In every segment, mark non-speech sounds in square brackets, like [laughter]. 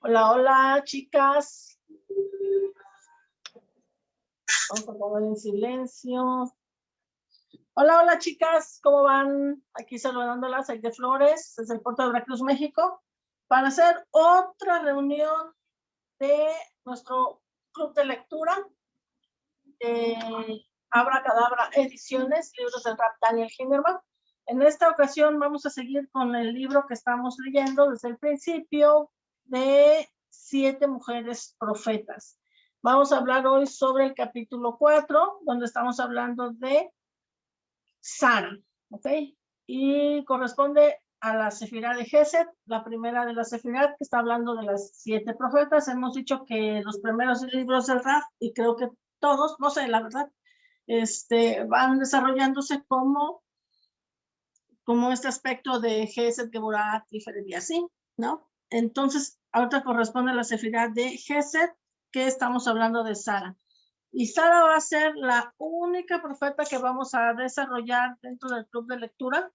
Hola, hola, chicas. Vamos a poner en silencio. Hola, hola, chicas. ¿Cómo van? Aquí saludándolas, de Flores, desde el puerto de Veracruz, México, para hacer otra reunión de nuestro club de lectura de Abra Cadabra Ediciones, libros del rap Daniel Hinderman. En esta ocasión vamos a seguir con el libro que estamos leyendo desde el principio de Siete Mujeres Profetas. Vamos a hablar hoy sobre el capítulo 4, donde estamos hablando de Sara, ¿ok? Y corresponde a la Sefirá de Geset, la primera de la Sefirá, que está hablando de las siete profetas. Hemos dicho que los primeros libros del Raf, y creo que todos, no sé, la verdad, este, van desarrollándose como como este aspecto de Geset, Geburat, Tiferet y así, ¿no? Entonces, ahorita corresponde a la sefidad de Geset, que estamos hablando de Sara. Y Sara va a ser la única profeta que vamos a desarrollar dentro del club de lectura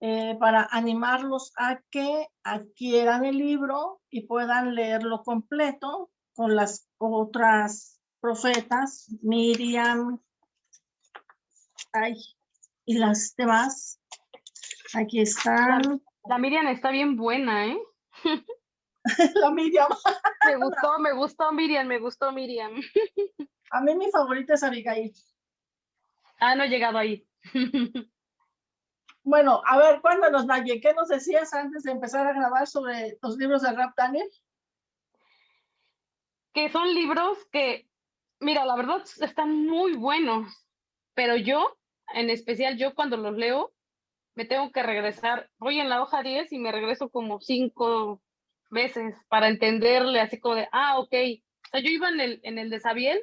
eh, para animarlos a que adquieran el libro y puedan leerlo completo con las otras profetas, Miriam, ay, y las demás Aquí está. La, Miriam está bien buena, ¿eh? [laughs] la Miriam. me gustó, me gustó Miriam, me gustó Miriam. A mí mi favorita es Abigail. Ah, no he llegado ahí. [laughs] bueno, a ver, cuéntanos, Naye, ¿qué nos decías antes de empezar a grabar sobre los libros de Rap Daniel? Que son libros que, mira, la verdad están muy buenos, pero yo, en especial yo cuando los leo, me tengo que regresar, voy en la hoja 10 y me regreso como cinco veces para entenderle, así como de, ah, ok. O sea, yo iba en el, en el de Sabiel,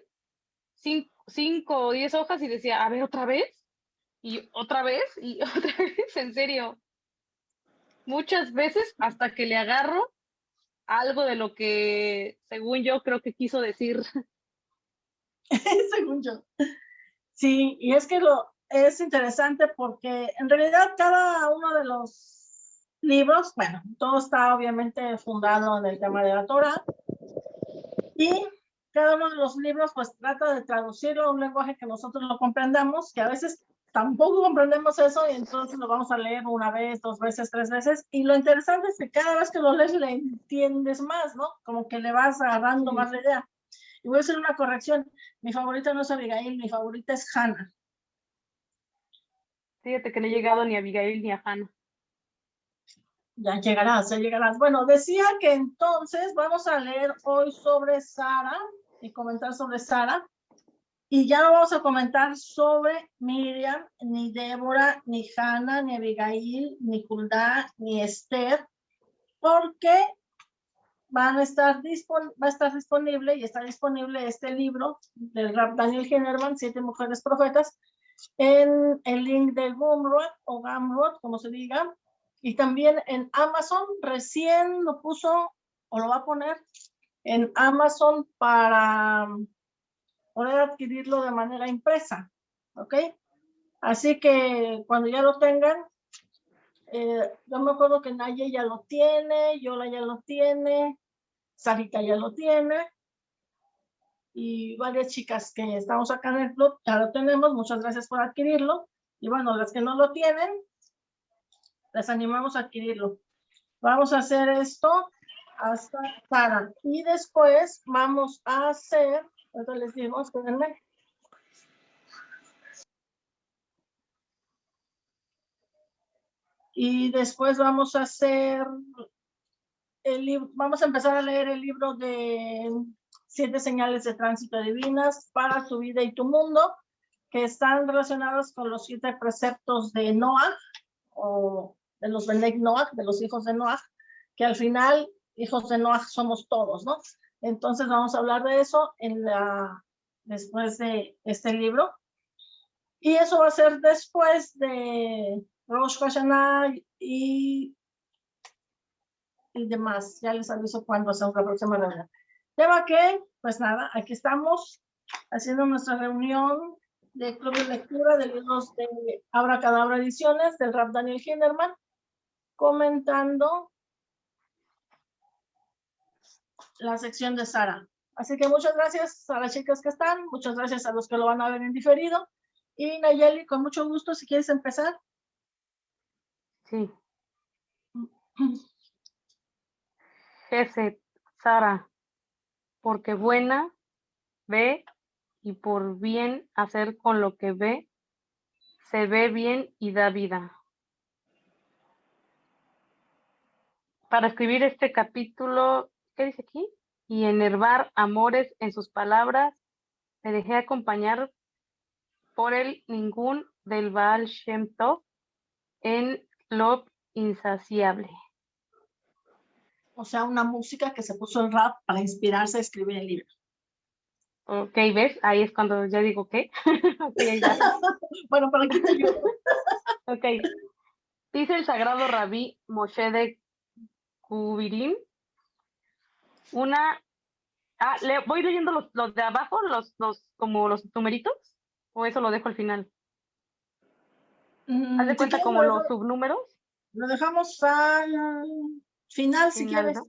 cinco, o diez hojas y decía, a ver, otra vez, y otra vez, y [laughs] otra vez, en serio. Muchas veces hasta que le agarro algo de lo que, según yo, creo que quiso decir. [laughs] según yo. Sí, y es que lo, es interesante porque en realidad cada uno de los libros, bueno, todo está obviamente fundado en el tema de la Torah y cada uno de los libros pues trata de traducirlo a un lenguaje que nosotros lo comprendamos, que a veces tampoco comprendemos eso y entonces lo vamos a leer una vez, dos veces, tres veces y lo interesante es que cada vez que lo lees le entiendes más, ¿no? Como que le vas agarrando más la idea. Y voy a hacer una corrección, mi favorita no es Abigail, mi favorita es Hannah. Fíjate que no he llegado ni a Abigail ni a Hannah. Ya llegarás, ya llegarás. Bueno, decía que entonces vamos a leer hoy sobre Sara y comentar sobre Sara. Y ya no vamos a comentar sobre Miriam, ni Débora, ni Hannah, ni Abigail, ni Hulda, ni Esther, porque van a estar va a estar disponible y está disponible este libro del Rap Daniel Generman, Siete Mujeres Profetas, en el link de Gumroad o Gumroad, como se diga, y también en Amazon, recién lo puso o lo va a poner en Amazon para poder adquirirlo de manera impresa, ¿ok? Así que cuando ya lo tengan, eh, yo me acuerdo que Naye ya lo tiene, Yola ya lo tiene, Sarita ya lo tiene, y varias chicas que estamos acá en el club, ya lo tenemos, muchas gracias por adquirirlo. Y bueno, las que no lo tienen, les animamos a adquirirlo. Vamos a hacer esto hasta para Y después vamos a hacer, entonces les digo, espérenme. Y después vamos a hacer, el, vamos a empezar a leer el libro de siete señales de tránsito divinas para tu vida y tu mundo, que están relacionadas con los siete preceptos de Noah, o de los Benek Noah, de los hijos de Noah, que al final, hijos de Noah somos todos, ¿no? Entonces vamos a hablar de eso en la, después de este libro. Y eso va a ser después de Rosh Hashanah y, y demás. Ya les aviso cuándo hacemos la próxima reunión. Tema que, pues nada, aquí estamos haciendo nuestra reunión de club de lectura de libros de Abra Cadabra Ediciones del Rap Daniel Hinderman, comentando la sección de Sara. Así que muchas gracias a las chicas que están, muchas gracias a los que lo van a ver en diferido. Y Nayeli, con mucho gusto, si quieres empezar. Sí. Gesed, Sara, porque buena ve y por bien hacer con lo que ve, se ve bien y da vida. Para escribir este capítulo, ¿qué dice aquí? Y enervar amores en sus palabras, me dejé acompañar por el ningún del Baal Shem Tov en lo insaciable. O sea, una música que se puso el rap para inspirarse a escribir el libro. Ok, ¿ves? Ahí es cuando ya digo ¿qué? [laughs] [laughs] bueno, para aquí te ayudo. ok. Dice el sagrado rabí Moshe de Kubirim. Una. Ah, le, voy leyendo los, los de abajo, los, los, como los numeritos, o eso lo dejo al final. Mm, ¿Haz de cuenta como los subnúmeros? Lo dejamos al final, si quieres.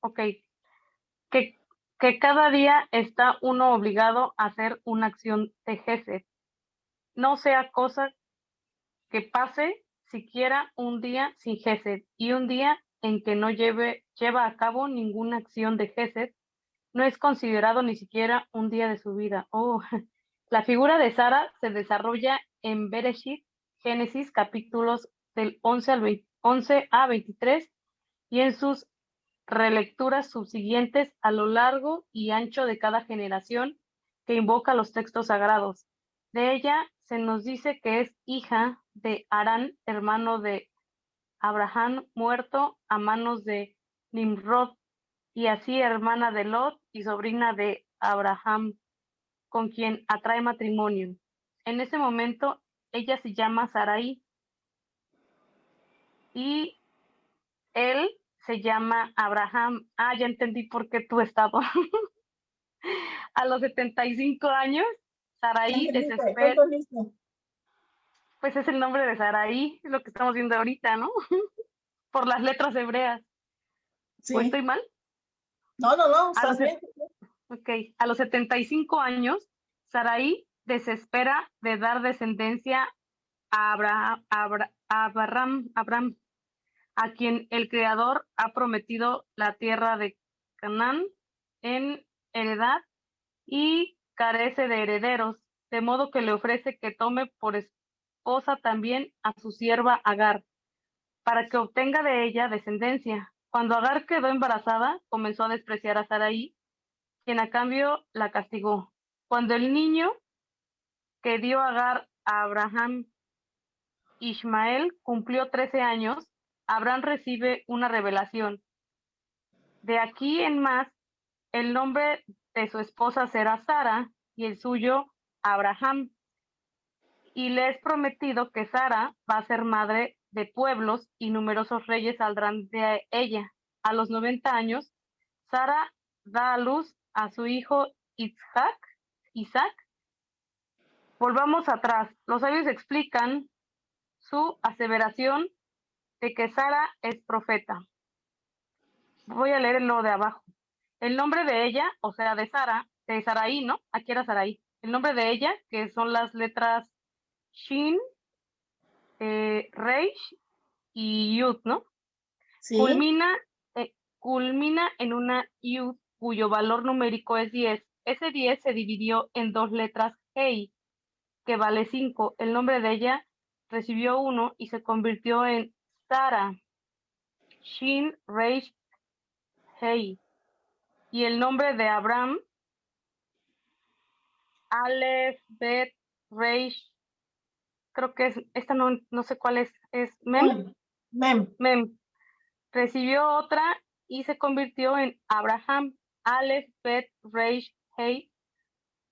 Ok. Que que cada día está uno obligado a hacer una acción de Gesed. No sea cosa que pase siquiera un día sin Gesed y un día en que no lleve, lleva a cabo ninguna acción de Gesed no es considerado ni siquiera un día de su vida. Oh, [laughs] la figura de Sara se desarrolla en Bereshit, Génesis, capítulos del 11, al 11 a 23 y en sus relecturas subsiguientes a lo largo y ancho de cada generación que invoca los textos sagrados. De ella se nos dice que es hija de Arán, hermano de Abraham, muerto a manos de Nimrod, y así hermana de Lot y sobrina de Abraham, con quien atrae matrimonio. En ese momento ella se llama Sarai y él se llama Abraham. Ah, ya entendí por qué tu estado. [laughs] a los 75 años, Saraí desespera. Pues es el nombre de Saraí, es lo que estamos viendo ahorita, ¿no? [laughs] por las letras hebreas. Sí. ¿O estoy mal? No, no, no, estás bien. Ok, a los 75 años, Saraí desespera de dar descendencia a Abraham, Abraham, Abraham a quien el Creador ha prometido la tierra de Canaán en heredad y carece de herederos, de modo que le ofrece que tome por esposa también a su sierva Agar, para que obtenga de ella descendencia. Cuando Agar quedó embarazada, comenzó a despreciar a Sarai, quien a cambio la castigó. Cuando el niño que dio Agar a Abraham Ismael cumplió 13 años, Abraham recibe una revelación. De aquí en más, el nombre de su esposa será Sara y el suyo Abraham. Y le es prometido que Sara va a ser madre de pueblos y numerosos reyes saldrán de ella. A los 90 años, Sara da a luz a su hijo Isaac. Isaac. Volvamos atrás. Los sabios explican su aseveración de que Sara es profeta. Voy a leer lo de abajo. El nombre de ella, o sea, de Sara, de Saraí, ¿no? Aquí era Saraí. El nombre de ella, que son las letras Shin, eh, Reish y Yud, ¿no? Sí. Culmina, eh, culmina en una Yud cuyo valor numérico es 10. Ese 10 se dividió en dos letras Hei, que vale 5. El nombre de ella recibió uno y se convirtió en Sara, Shin Reish Hei. Y el nombre de Abraham, Aleph Bet Reish, creo que es, esta no, no sé cuál es, es Mem. Mem. Mem. Recibió otra y se convirtió en Abraham, Aleph Bet Reish Hei,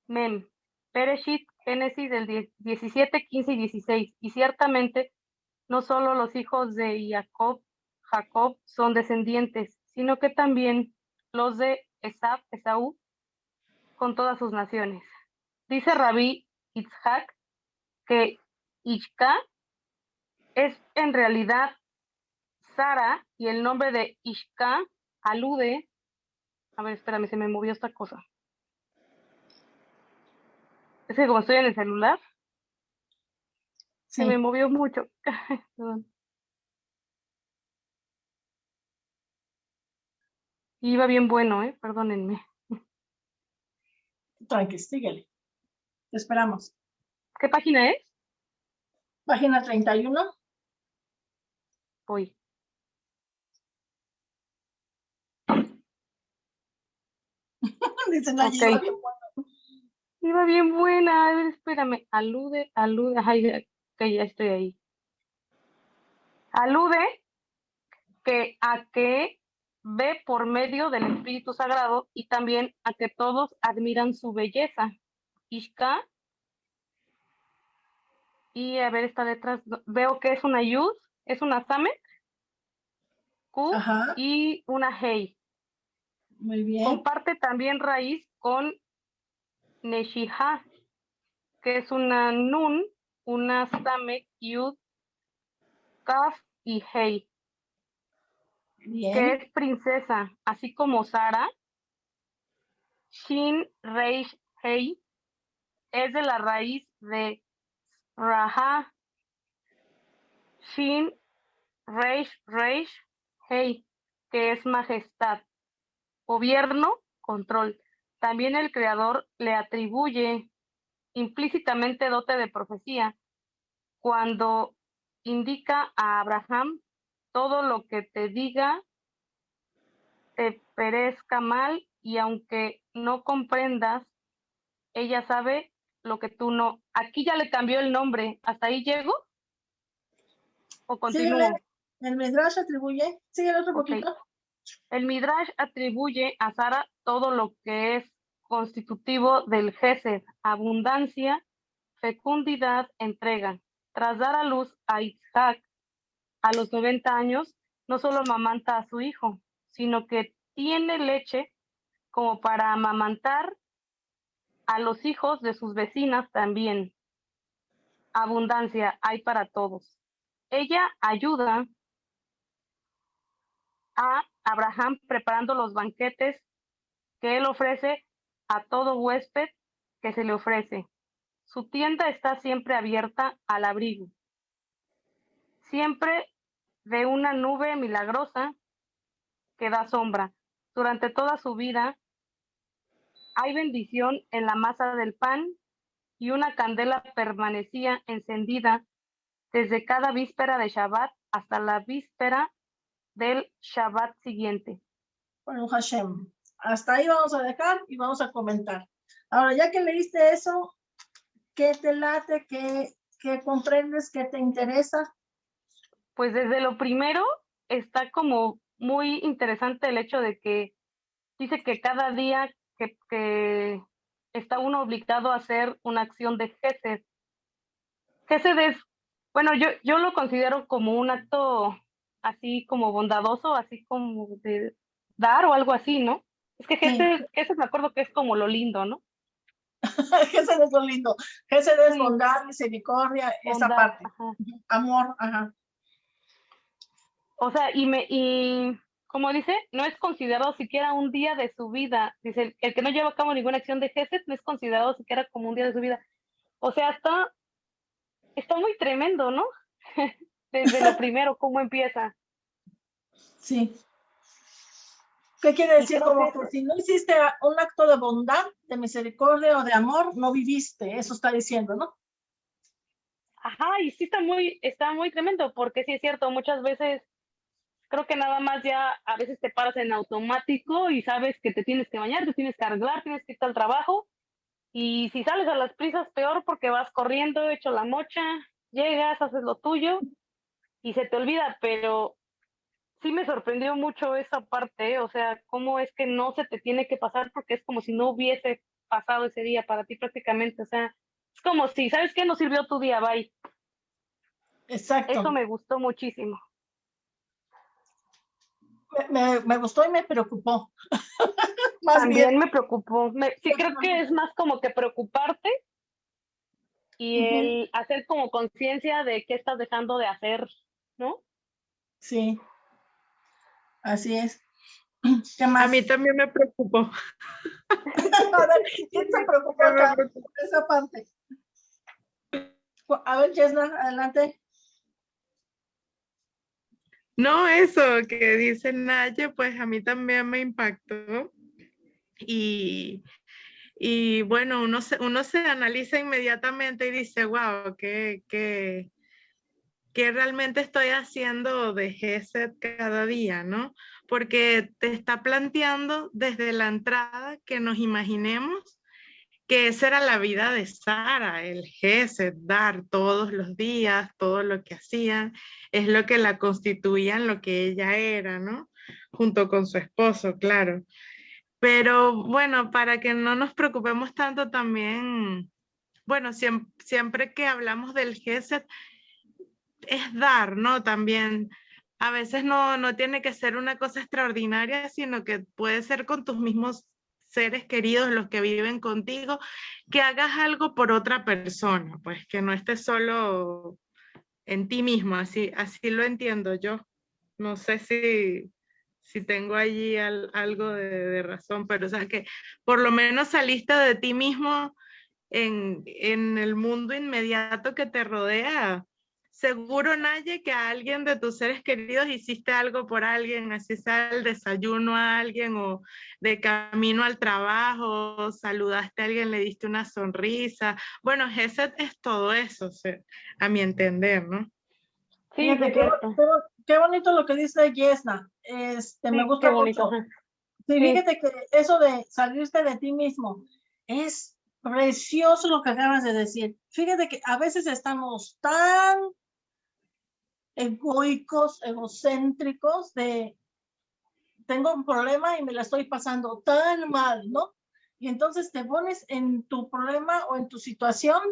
Mem. Pereshit, Génesis del 17, 15 y 16. Y ciertamente no solo los hijos de Jacob, Jacob son descendientes, sino que también los de Esab, Esaú, con todas sus naciones. Dice Rabí Itzhak que Ishka es en realidad Sara y el nombre de Ishka alude A ver, espérame, se me movió esta cosa. Es que como estoy en el celular, se me movió mucho. [laughs] Iba bien bueno, ¿eh? Perdónenme. Tranqui, síguele. Te esperamos. ¿Qué página es? Página 31. Voy. [laughs] Dicen la iba bien buena. Iba bien buena. A ver, espérame. Alude, alude. Ay, que ya estoy ahí. Alude que a que ve por medio del Espíritu Sagrado y también a que todos admiran su belleza. Ishka. Y a ver, esta detrás, veo que es una Yud, es una Samek, Q y una Hei. Muy bien. Comparte también raíz con Neshiha, que es una Nun, una Samek, Yud, Kaf y Hei que es princesa, así como Sara. Shin Reish Hei es de la raíz de Raha. Shin Reish Reish Hei, que es majestad. Gobierno, control. También el creador le atribuye implícitamente dote de profecía cuando indica a Abraham todo lo que te diga te perezca mal y aunque no comprendas, ella sabe lo que tú no. Aquí ya le cambió el nombre. ¿Hasta ahí llego? ¿O continúo? el Midrash atribuye, sigue otro poquito. El Midrash atribuye a Sara todo lo que es constitutivo del Gesed, abundancia, fecundidad, entrega. Tras dar a luz a Isaac, a los 90 años no solo amamanta a su hijo, sino que tiene leche como para amamantar a los hijos de sus vecinas también. Abundancia hay para todos. Ella ayuda a Abraham preparando los banquetes que él ofrece a todo huésped que se le ofrece. Su tienda está siempre abierta al abrigo siempre de una nube milagrosa que da sombra. Durante toda su vida hay bendición en la masa del pan y una candela permanecía encendida desde cada víspera de Shabbat hasta la víspera del Shabbat siguiente. Hashem, hasta ahí vamos a dejar y vamos a comentar. Ahora, ya que leíste eso, ¿qué te late? ¿Qué, qué comprendes? ¿Qué te interesa? Pues desde lo primero está como muy interesante el hecho de que dice que cada día que, está uno obligado a hacer una acción de Gesed. Gesed es, bueno, yo, yo lo considero como un acto así como bondadoso, así como de dar o algo así, ¿no? Es que Gesed, me acuerdo que es como lo lindo, ¿no? [laughs] Gesed es lo lindo. Gesed es bondad, misericordia, esa parte. Amor, ajá. O sea, y me, y como dice, no es considerado siquiera un día de su vida. Dice, el, que no lleva a cabo ninguna acción de Gesed no es considerado siquiera como un día de su vida. O sea, está, está muy tremendo, ¿no? [laughs] Desde lo [laughs] primero, cómo empieza. Sí. ¿Qué quiere decir? Como que si no hiciste un acto de bondad, de misericordia o de amor, no viviste. Eso está diciendo, ¿no? Ajá, y sí está muy, está muy tremendo, porque sí es cierto, muchas veces creo que nada más ya a veces te paras en automático y sabes que te tienes que bañar, te tienes que arreglar, tienes que ir al trabajo. Y si sales a las prisas, peor porque vas corriendo, hecho la mocha, llegas, haces lo tuyo y se te olvida, pero sí me sorprendió mucho esa parte, o sea, cómo es que no se te tiene que pasar porque es como si no hubiese pasado ese día para ti prácticamente, o sea, es como si, ¿sabes qué? No sirvió tu día, bye. Exacto. Eso me gustó muchísimo me, gustó y me preocupó. [laughs] También me preocupó. sí, creo que es más como que preocuparte y el hacer como conciencia de qué estás dejando de hacer, ¿no? Sí, así es. [clears throat] A mí también me preocupó. [laughs] [laughs] ¿Quién se preocupó acá esa parte? A ver, Jesna, adelante. No, eso que dice Naye, pues a mí también me impactó. Y, y bueno, uno se, uno se analiza inmediatamente y dice, wow, qué, qué, qué realmente estoy haciendo de GESET cada día, ¿no? Porque te está planteando desde la entrada que nos imaginemos que esa era la vida de Sara, el GESET, dar todos los días, todo lo que hacían, es lo que la constituían, lo que ella era, ¿no? Junto con su esposo, claro. Pero bueno, para que no nos preocupemos tanto también, bueno, siempre, siempre que hablamos del GESET, es dar, ¿no? También a veces no, no tiene que ser una cosa extraordinaria, sino que puede ser con tus mismos seres queridos, los que viven contigo, que hagas algo por otra persona, pues que no estés solo en ti mismo, así, así lo entiendo yo. No sé si, si tengo allí algo de, razón, pero o sea que por lo menos saliste de ti mismo en, en el mundo inmediato que te rodea seguro, Naye, que a alguien de tus seres queridos hiciste algo por alguien, así sea el desayuno a alguien o de camino al trabajo, saludaste a alguien, le diste una sonrisa. Bueno, ese es todo eso, a mi entender, ¿no? Sí, qué, bonito lo que dice Yesna. Este, me gusta mucho. [laughs] Sí, fíjate que eso de salirte de ti mismo es precioso lo que acabas de decir. Fíjate que a veces estamos tan egoicos, egocéntricos de tengo un problema y me la estoy pasando tan mal, ¿no? Y entonces te pones en tu problema o en tu situación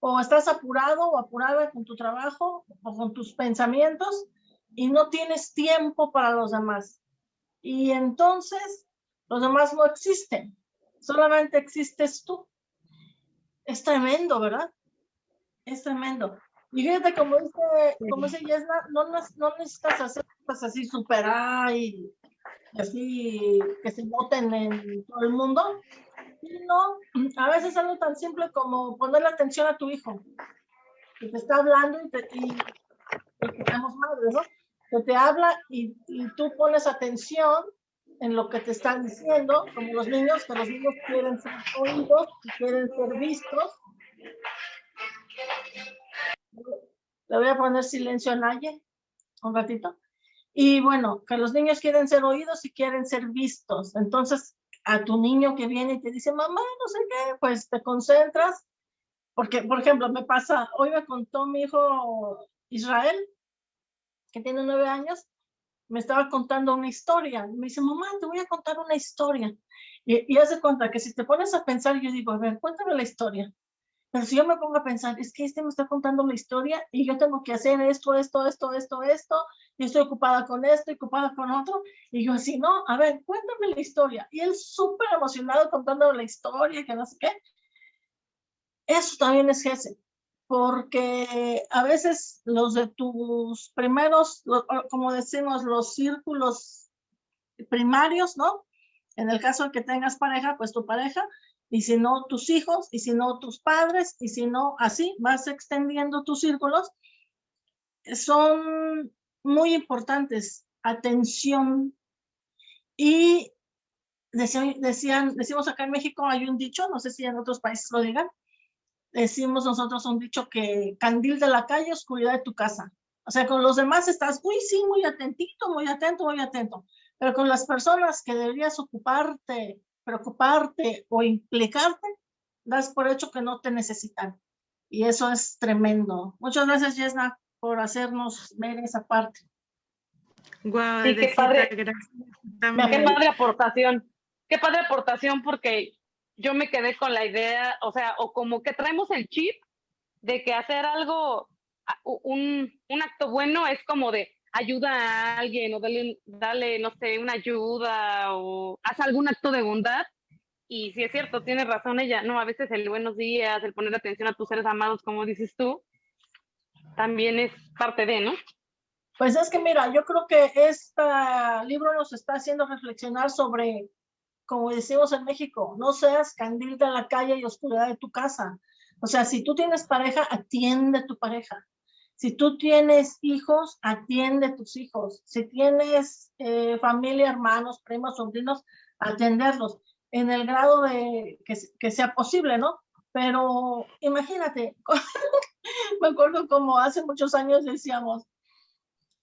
o estás apurado o apurada con tu trabajo o con tus pensamientos y no tienes tiempo para los demás. Y entonces los demás no existen, solamente existes tú. Es tremendo, ¿verdad? Es tremendo. Y fíjate, como dice, como dice Yesna, no, no necesitas hacer cosas así super y así que se noten en todo el mundo, sino a veces algo tan simple como ponerle atención a tu hijo, que te está hablando y, te, y tenemos madres, ¿no? Que te habla y, y tú pones atención en lo que te están diciendo, como los niños, que los niños quieren ser oídos, quieren ser vistos, le voy a poner silencio a nadie un ratito. Y bueno, que los niños quieren ser oídos y quieren ser vistos. Entonces, a tu niño que viene y te dice, mamá, no sé qué, pues te concentras. Porque, por ejemplo, me pasa, hoy me contó mi hijo Israel, que tiene nueve años, me estaba contando una historia. Me dice, mamá, te voy a contar una historia. Y, y hace cuenta que si te pones a pensar, yo digo, a ver, cuéntame la historia. Pero si yo me pongo a pensar, es que este me está contando la historia y yo tengo que hacer esto, esto, esto, esto, esto, y estoy ocupada con esto, y ocupada con otro, y yo así, no, a ver, cuéntame la historia. Y él súper emocionado contando la historia, que no sé qué. Eso también es ese, porque a veces los de tus primeros, como decimos, los círculos primarios, ¿no? En el caso de que tengas pareja, pues tu pareja, y si no tus hijos, y si no tus padres, y si no así, vas extendiendo tus círculos, son muy importantes. Atención. Y decían, decimos acá en México hay un dicho, no sé si en otros países lo digan, decimos nosotros un dicho que candil de la calle, oscuridad de tu casa. O sea, con los demás estás, uy, sí, muy atentito, muy atento, muy atento. Pero con las personas que deberías ocuparte preocuparte o implicarte, das por hecho que no te necesitan. Y eso es tremendo. Muchas gracias, Yesna, por hacernos ver esa parte. Wow, qué padre. Qué padre aportación. Qué padre aportación porque yo me quedé con la idea, o sea, o como que traemos el chip de que hacer algo, un, un acto bueno es como de, ayuda a alguien o dale, dale, no sé, una ayuda o haz algún acto de bondad. Y si es cierto, tiene razón ella, no, a veces el buenos días, el poner atención a tus seres amados, como dices tú, también es parte de, ¿no? Pues es que mira, yo creo que este libro nos está haciendo reflexionar sobre, como decimos en México, no seas candil de la calle y oscuridad de tu casa. O sea, si tú tienes pareja, atiende a tu pareja. Si tú tienes hijos, atiende a tus hijos. Si tienes eh, familia, hermanos, primos, sobrinos, atenderlos en el grado de que, que sea posible, ¿no? Pero imagínate, [laughs] me acuerdo como hace muchos años decíamos,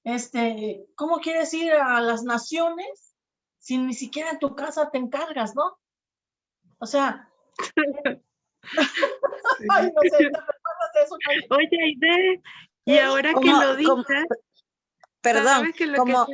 este, ¿cómo quieres ir a las naciones si ni siquiera en tu casa te encargas, no? O sea, [laughs] [laughs] Ay, no sé, ¿te eso? Oye, Aide, y ahora que lo dices, perdón, como,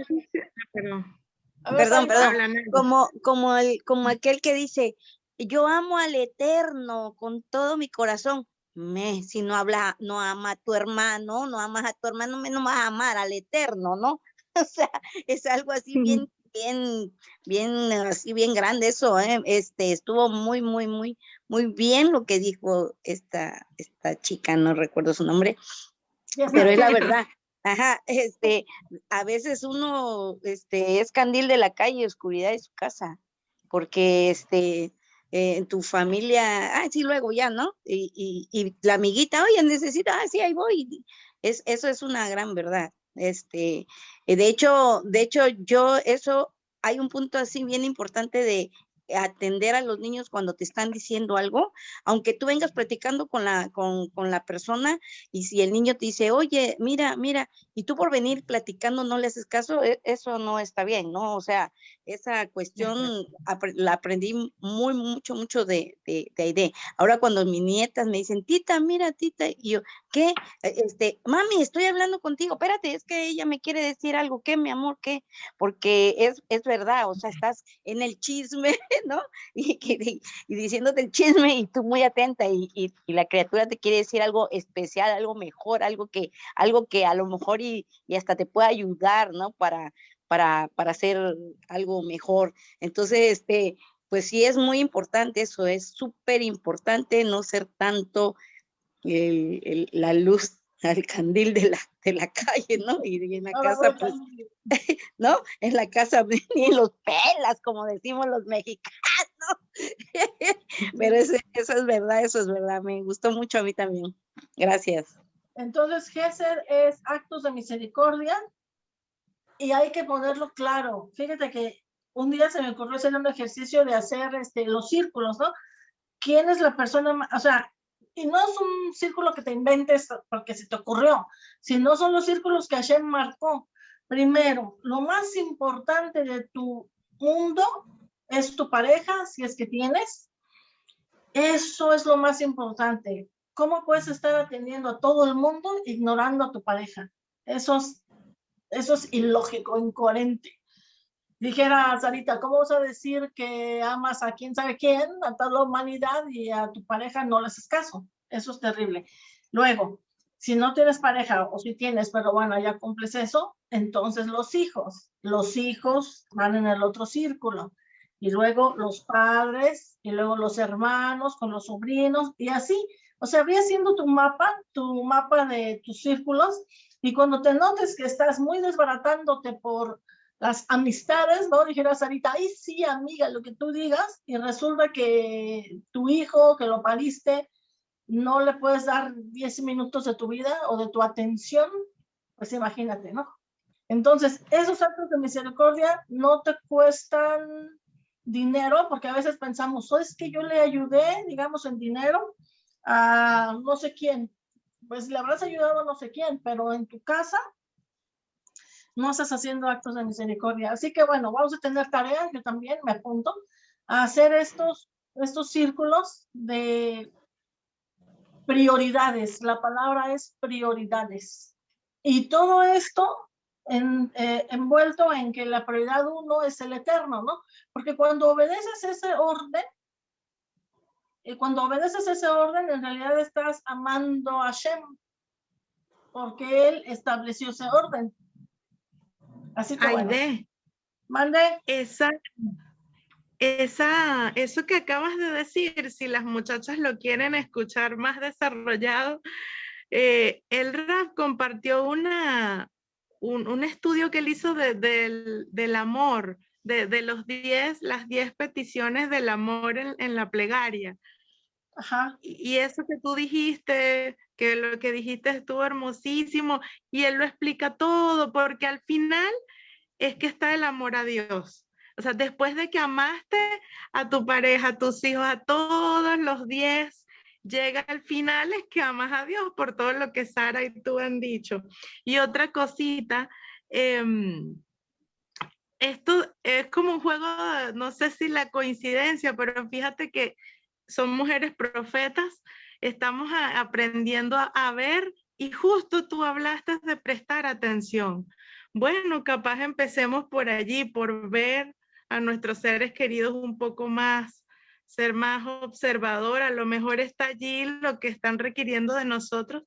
ah, perdón, perdón, como, como, el, como aquel que dice, yo amo al Eterno con todo mi corazón. Me, si no habla, no ama a tu hermano, no amas a tu hermano, no vas a amar al Eterno, ¿no? [laughs] O sea, es algo así bien bien, bien, así bien grande eso, ¿eh? este, estuvo muy, muy, muy, muy bien lo que dijo esta, esta chica, no recuerdo su nombre, pero es la [laughs] verdad. Ajá, este, a veces uno, este, es candil de la calle, oscuridad de su casa, porque, este, eh, en tu familia, ah, sí, luego ya, ¿no? Y, y, y la amiguita, oye, necesita, ah, sí, ahí voy. Es, eso es una gran verdad. Este, eh, de hecho, de hecho, yo eso hay un punto así bien importante de atender a los niños cuando te están diciendo algo, aunque tú vengas platicando con la, con, con, la persona y si el niño te dice, oye, mira, mira, y tú por venir platicando no le haces caso, e, eso no está bien, ¿no? O sea, esa cuestión la aprendí muy, mucho, mucho de, de, de Ahora cuando mis nietas me dicen, tita, mira, tita, y yo, ¿qué? E, este, mami, estoy hablando contigo, espérate, es que ella me quiere decir algo, ¿qué, mi amor? ¿Qué? Porque es, es verdad, o sea, estás en el chisme, [laughs] ¿no? Y, y, diciéndote el chisme y tú muy atenta y, y, la criatura te quiere decir algo especial, algo mejor, algo que, algo que a lo mejor y, hasta te pueda ayudar, ¿no? Para, para, para hacer algo mejor. Entonces, este, pues sí es muy importante eso, es súper importante no ser tanto la luz [laughs] al candil de la, de la calle, ¿no? Y, en la casa, pues, [laughs] ¿no? En la casa [laughs] ni los pelas, como decimos los mexicanos. Pero eso, eso es verdad, eso es verdad. Me gustó mucho a mí también. Gracias. Entonces, Gesser es actos de misericordia y hay que ponerlo claro. Fíjate que un día se me ocurrió hacer un ejercicio de hacer este, los círculos, ¿no? ¿Quién es la persona, o sea, y no es un círculo que te inventes porque se te ocurrió, sino son los círculos que Hashem marcó. Primero, lo más importante de tu mundo es tu pareja, si es que tienes. Eso es lo más importante. ¿Cómo puedes estar atendiendo a todo el mundo ignorando a tu pareja? Eso es, eso es ilógico, incoherente. Dijera Sarita, ¿cómo vas a decir que amas a quién sabe quién, a toda la humanidad y a tu pareja no le haces caso? Eso es terrible. Luego, si no tienes pareja o si tienes, pero bueno, ya cumples eso, entonces los hijos. Los hijos van en el otro círculo. Y luego los padres, y luego los hermanos con los sobrinos, y así. O sea, voy haciendo tu mapa, tu mapa de tus círculos, y cuando te notes que estás muy desbaratándote por las amistades, ¿no? Dijera Sarita, ay, sí, amiga, lo que tú digas, y resulta que tu hijo, que lo pariste, no le puedes dar 10 minutos de tu vida o de tu atención, pues imagínate, ¿no? Entonces, esos actos de misericordia no te cuestan dinero, porque a veces pensamos, oh, es que yo le ayudé, digamos, en dinero a no sé quién. Pues le habrás ayudado a no sé quién, pero en tu casa no estás haciendo actos de misericordia. Así que bueno, vamos a tener tarea, yo también me apunto, a hacer estos, estos círculos de prioridades. La palabra es prioridades. Y todo esto en, eh, envuelto en que la prioridad uno es el eterno, ¿no? Porque cuando obedeces ese orden, y cuando obedeces ese orden, en realidad estás amando a Shem, porque él estableció ese orden. Así que bueno. Mande. Esa, esa, eso que acabas de decir, si las muchachas lo quieren escuchar más desarrollado, eh, el RAF compartió una, un, estudio que él hizo del, amor, de, los diez, las diez peticiones del amor en, la plegaria. Ajá. Y, eso que tú dijiste, que lo que dijiste estuvo hermosísimo, y él lo explica todo, porque al final es que está el amor a Dios. O sea, después de que amaste a tu pareja, a tus hijos, a todos los diez, llega al final es que amas a Dios por todo lo que Sara y tú han dicho. Y otra cosita, em, esto es como un juego, no sé si la coincidencia, pero fíjate que son mujeres profetas, estamos aprendiendo a, ver y justo tú hablaste de prestar atención. Bueno, capaz empecemos por allí, por ver a nuestros seres queridos un poco más, ser más observador, a lo mejor está allí lo que están requiriendo de nosotros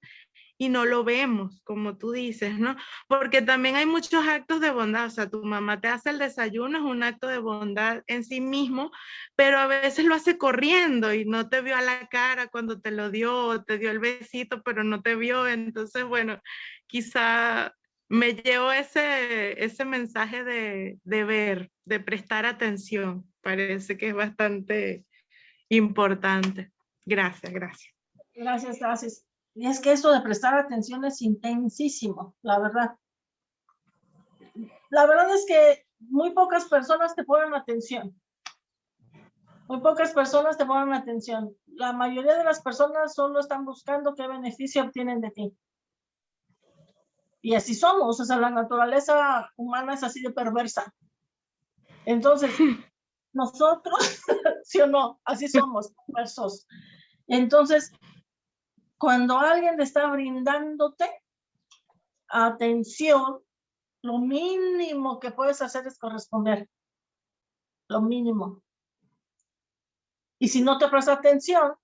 y no lo vemos, como tú dices, ¿no? Porque también hay muchos actos de bondad, o sea, tu mamá te hace el desayuno, es un acto de bondad en sí mismo, pero a veces lo hace corriendo y no te vio a la cara cuando te lo dio, te dio el besito, pero no te vio, entonces, bueno, quizá me llevo ese, ese mensaje de, de ver, de prestar atención, parece que es bastante importante. Gracias, gracias. Gracias, gracias. Y es que eso de prestar atención es intensísimo, la verdad. La verdad es que muy pocas personas te ponen atención. Muy pocas personas te ponen atención. La mayoría de las personas solo están buscando qué beneficio obtienen de ti. Y así somos, o sea, la naturaleza humana es así de perversa. Entonces, [laughs] nosotros, [laughs] sí o no, así somos, perversos. Entonces, cuando alguien está brindándote atención, lo mínimo que puedes hacer es corresponder. Lo mínimo. Y si no te presta atención,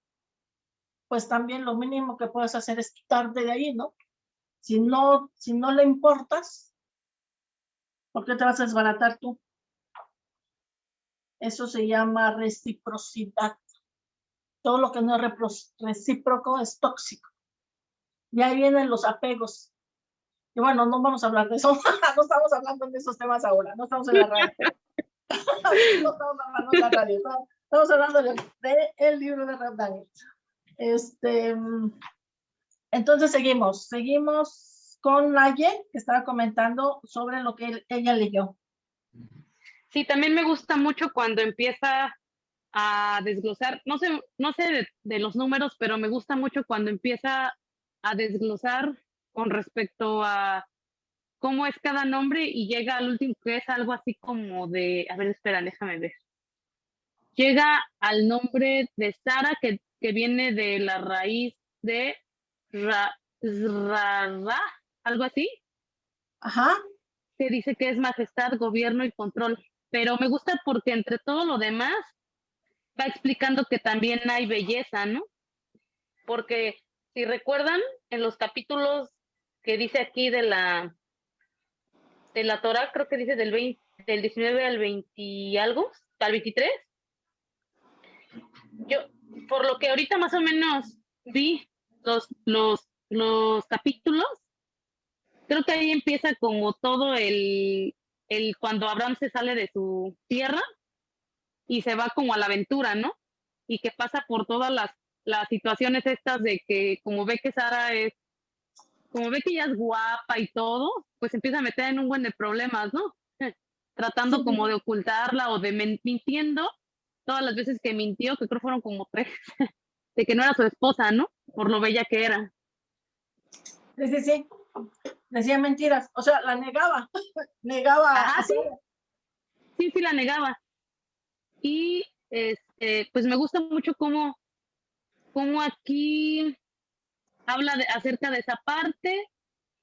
pues también lo mínimo que puedes hacer es quitarte de ahí, ¿no? Si no, si no le importas, ¿por qué te vas a desbaratar tú? Eso se llama reciprocidad todo lo que no es recíproco es tóxico. Y ahí vienen los apegos. Y bueno, no vamos a hablar de eso, [laughs] no estamos hablando de esos temas ahora, no estamos en la radio. [laughs] no estamos hablando de la radio, estamos hablando del de, libro de Rap Este, entonces seguimos, seguimos con Naye, que estaba comentando sobre lo que ella leyó. Sí, también me gusta mucho cuando empieza a desglosar, no sé, no sé de, los números, pero me gusta mucho cuando empieza a desglosar con respecto a cómo es cada nombre y llega al último, que es algo así como de, a ver, espera, déjame ver. Llega al nombre de Sara, que, que viene de la raíz de ra, algo así. Ajá. Que dice que es majestad, gobierno y control. Pero me gusta porque entre todo lo demás va explicando que también hay belleza, ¿no? Porque si recuerdan, en los capítulos que dice aquí de la de la Torah, creo que dice del 20, del 19 al 20 y algo, al 23. Yo, por lo que ahorita más o menos vi los, los, los capítulos, creo que ahí empieza como todo el, el cuando Abraham se sale de su tierra y se va como a la aventura, ¿no? Y que pasa por todas las, las situaciones estas de que como ve que Sara es, como ve que ella es guapa y todo, pues empieza a meter en un buen de problemas, ¿no? [laughs] Tratando como de ocultarla o de mintiendo todas las veces que mintió, que creo fueron como tres, [laughs] de que no era su esposa, ¿no? Por lo bella que era. Sí, sí, sí. Decía mentiras, o sea, la negaba, [laughs] negaba. Ah, sí. Sí, sí, la negaba. Y este, pues me gusta mucho cómo, cómo aquí habla de, acerca de esa parte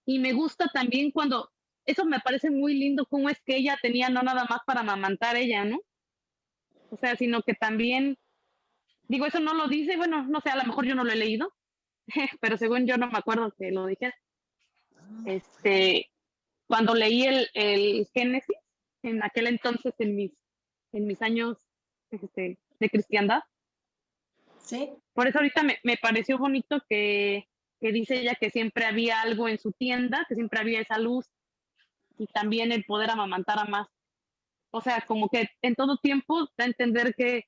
y me gusta también cuando, eso me parece muy lindo, cómo es que ella tenía no nada más para amamantar ella, ¿no? O sea, sino que también, digo, eso no lo dice, bueno, no sé, a lo mejor yo no lo he leído, [laughs] pero según yo no me acuerdo que lo dije. Este, cuando leí el, el Génesis, en aquel entonces, en mis, en mis años este, de cristiandad. Sí. Por eso ahorita me, me pareció bonito que, que, dice ella que siempre había algo en su tienda, que siempre había esa luz y también el poder amamantar a más. O sea, como que en todo tiempo da a entender que,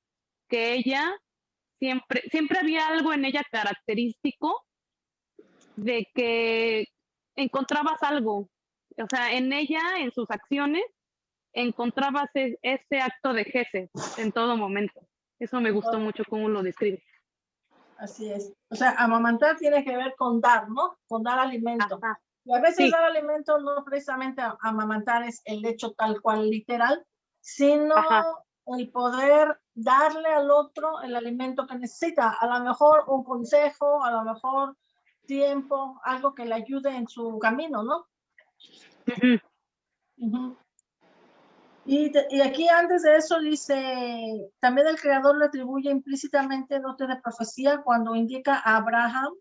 que ella siempre, siempre había algo en ella característico de que encontrabas algo, o sea, en ella, en sus acciones, encontrabas ese acto de jefe en todo momento. Eso me gustó mucho cómo lo describe. Así es. O sea, amamantar tiene que ver con dar, ¿no? Con dar alimento. Y a veces dar alimento no precisamente amamantar es el hecho tal cual literal, sino el poder darle al otro el alimento que necesita. A lo mejor un consejo, a lo mejor tiempo, algo que le ayude en su camino, ¿no? Y, y, aquí antes de eso dice, también el creador le atribuye implícitamente dote de profecía cuando indica a Abraham,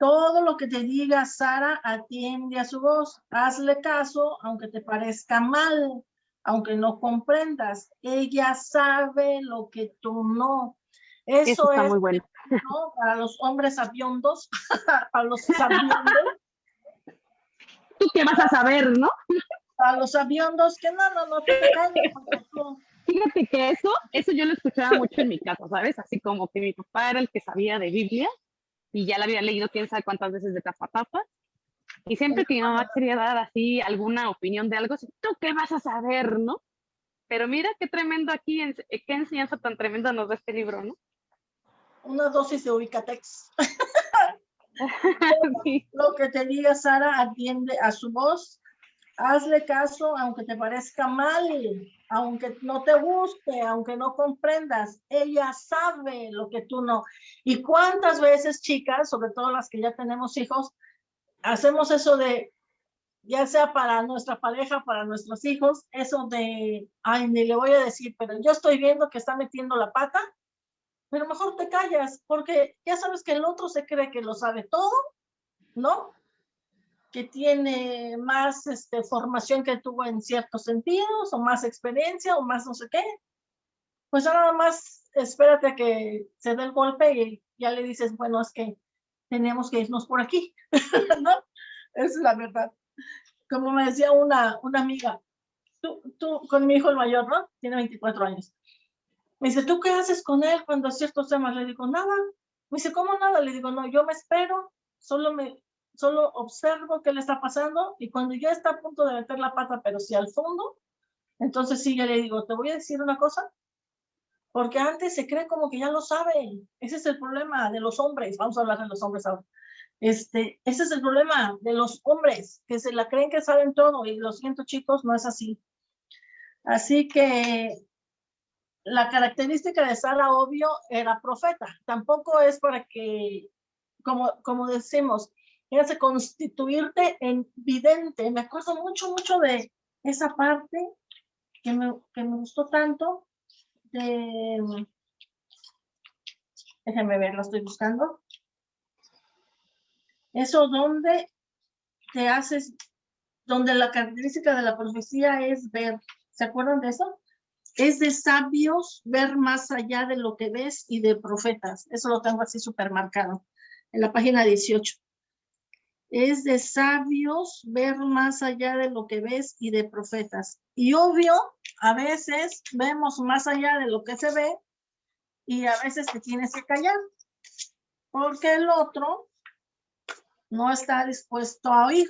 todo lo que te diga Sara, atiende a su voz, hazle caso, aunque te parezca mal, aunque no comprendas, ella sabe lo que tú no. Eso, es muy bueno. [laughs] para los hombres aviondos, [laughs] para los aviondos. [laughs] ¿Tú qué vas a saber, no? Para los aviondos, que no, no, no, te calles. [laughs] Fíjate que eso, eso yo lo escuchaba mucho en mi casa, ¿sabes? Así como que mi papá era el que sabía de Biblia y ya la había leído quién sabe cuántas veces de tapa tapa. Y siempre que mi mamá quería dar así alguna opinión de algo, ¿tú qué vas a saber, no? Pero mira qué tremendo aquí, qué enseñanza tan tremenda nos da este libro, ¿no? Una dosis de ubicatex. [laughs] Lo que te diga Sara, atiende a su voz, hazle caso aunque te parezca mal, aunque no te guste, aunque no comprendas, ella sabe lo que tú no. Y cuántas veces, chicas, sobre todo las que ya tenemos hijos, hacemos eso de, ya sea para nuestra pareja, para nuestros hijos, eso de, ay, ni le voy a decir, pero yo estoy viendo que está metiendo la pata, pero mejor te callas, porque ya sabes que el otro se cree que lo sabe todo, ¿no? Que tiene más este, formación que tuvo en ciertos sentidos, o más experiencia, o más no sé qué. Pues nada más espérate a que se dé el golpe y ya le dices, bueno, es que tenemos que irnos por aquí, [laughs] ¿no? Es la verdad. Como me decía una, una amiga, tú, tú, con mi hijo el mayor, ¿no? Tiene 24 años. Me dice, ¿tú qué haces con él cuando ciertos temas? Le digo, nada. Me dice, ¿cómo nada? Le digo, no, yo me espero, solo me, solo observo qué le está pasando y cuando ya está a punto de meter la pata, pero si al fondo, entonces sí, ya le digo, te voy a decir una cosa, porque antes se cree como que ya lo sabe. Ese es el problema de los hombres. Vamos a hablar de los hombres ahora. Este, ese es el problema de los hombres, que se la creen que saben todo y lo siento chicos, no es así. Así que la característica de Sara, obvio, era profeta. Tampoco es para que, como, como decimos, hace constituirte en vidente. Me acuerdo mucho, mucho de esa parte que me, que me gustó tanto. De, déjenme ver, lo estoy buscando. Eso donde te haces, donde la característica de la profecía es ver. ¿Se acuerdan de eso? es de sabios ver más allá de lo que ves y de profetas. Eso lo tengo así supermercado en la página 18. Es de sabios ver más allá de lo que ves y de profetas. Y obvio, a veces vemos más allá de lo que se ve y a veces te tienes que callar porque el otro no está dispuesto a oír,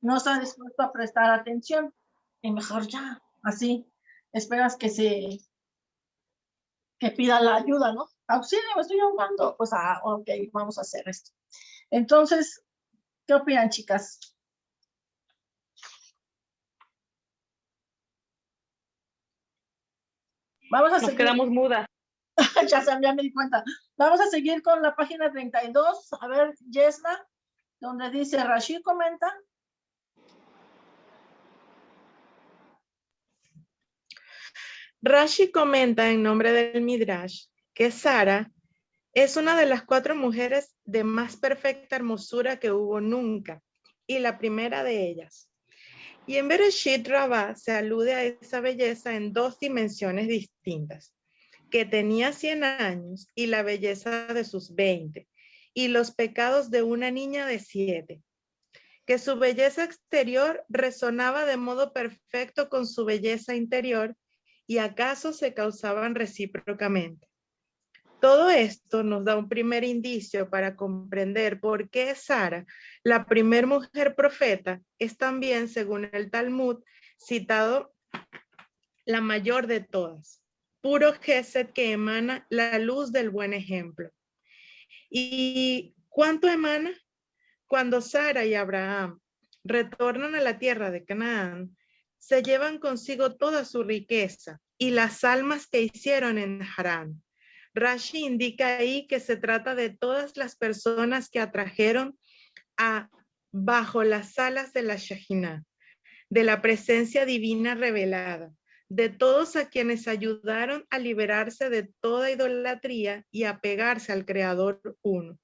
no está dispuesto a prestar atención y mejor ya, así esperas que se que pida la ayuda, ¿no? Auxilio, me estoy ahogando. Pues, ah, ok, vamos a hacer esto. Entonces, ¿qué opinan, chicas? Vamos a Nos quedamos mudas. [laughs] ya, se, ya me di cuenta. Vamos a seguir con la página 32. A ver, Yesna, donde dice, Rashid comenta, Rashi comenta en nombre del Midrash que Sara es una de las cuatro mujeres de más perfecta hermosura que hubo nunca y la primera de ellas. Y en Bereshit Rabbah se alude a esa belleza en dos dimensiones distintas, que tenía 100 años y la belleza de sus 20, y los pecados de una niña de 7. que su belleza exterior resonaba de modo perfecto con su belleza interior y acaso se causaban recíprocamente. Todo esto nos da un primer indicio para comprender por qué Sara, la primer mujer profeta, es también, según el Talmud, citado la mayor de todas, puro Gesed que emana la luz del buen ejemplo. ¿Y cuánto emana? Cuando Sara y Abraham retornan a la tierra de Canaán, se llevan consigo toda su riqueza y las almas que hicieron en Harán Rashi indica ahí que se trata de todas las personas que atrajeron a bajo las alas de la Shahina, de la presencia divina revelada, de todos a quienes ayudaron a liberarse de toda idolatría y a pegarse al Creador uno.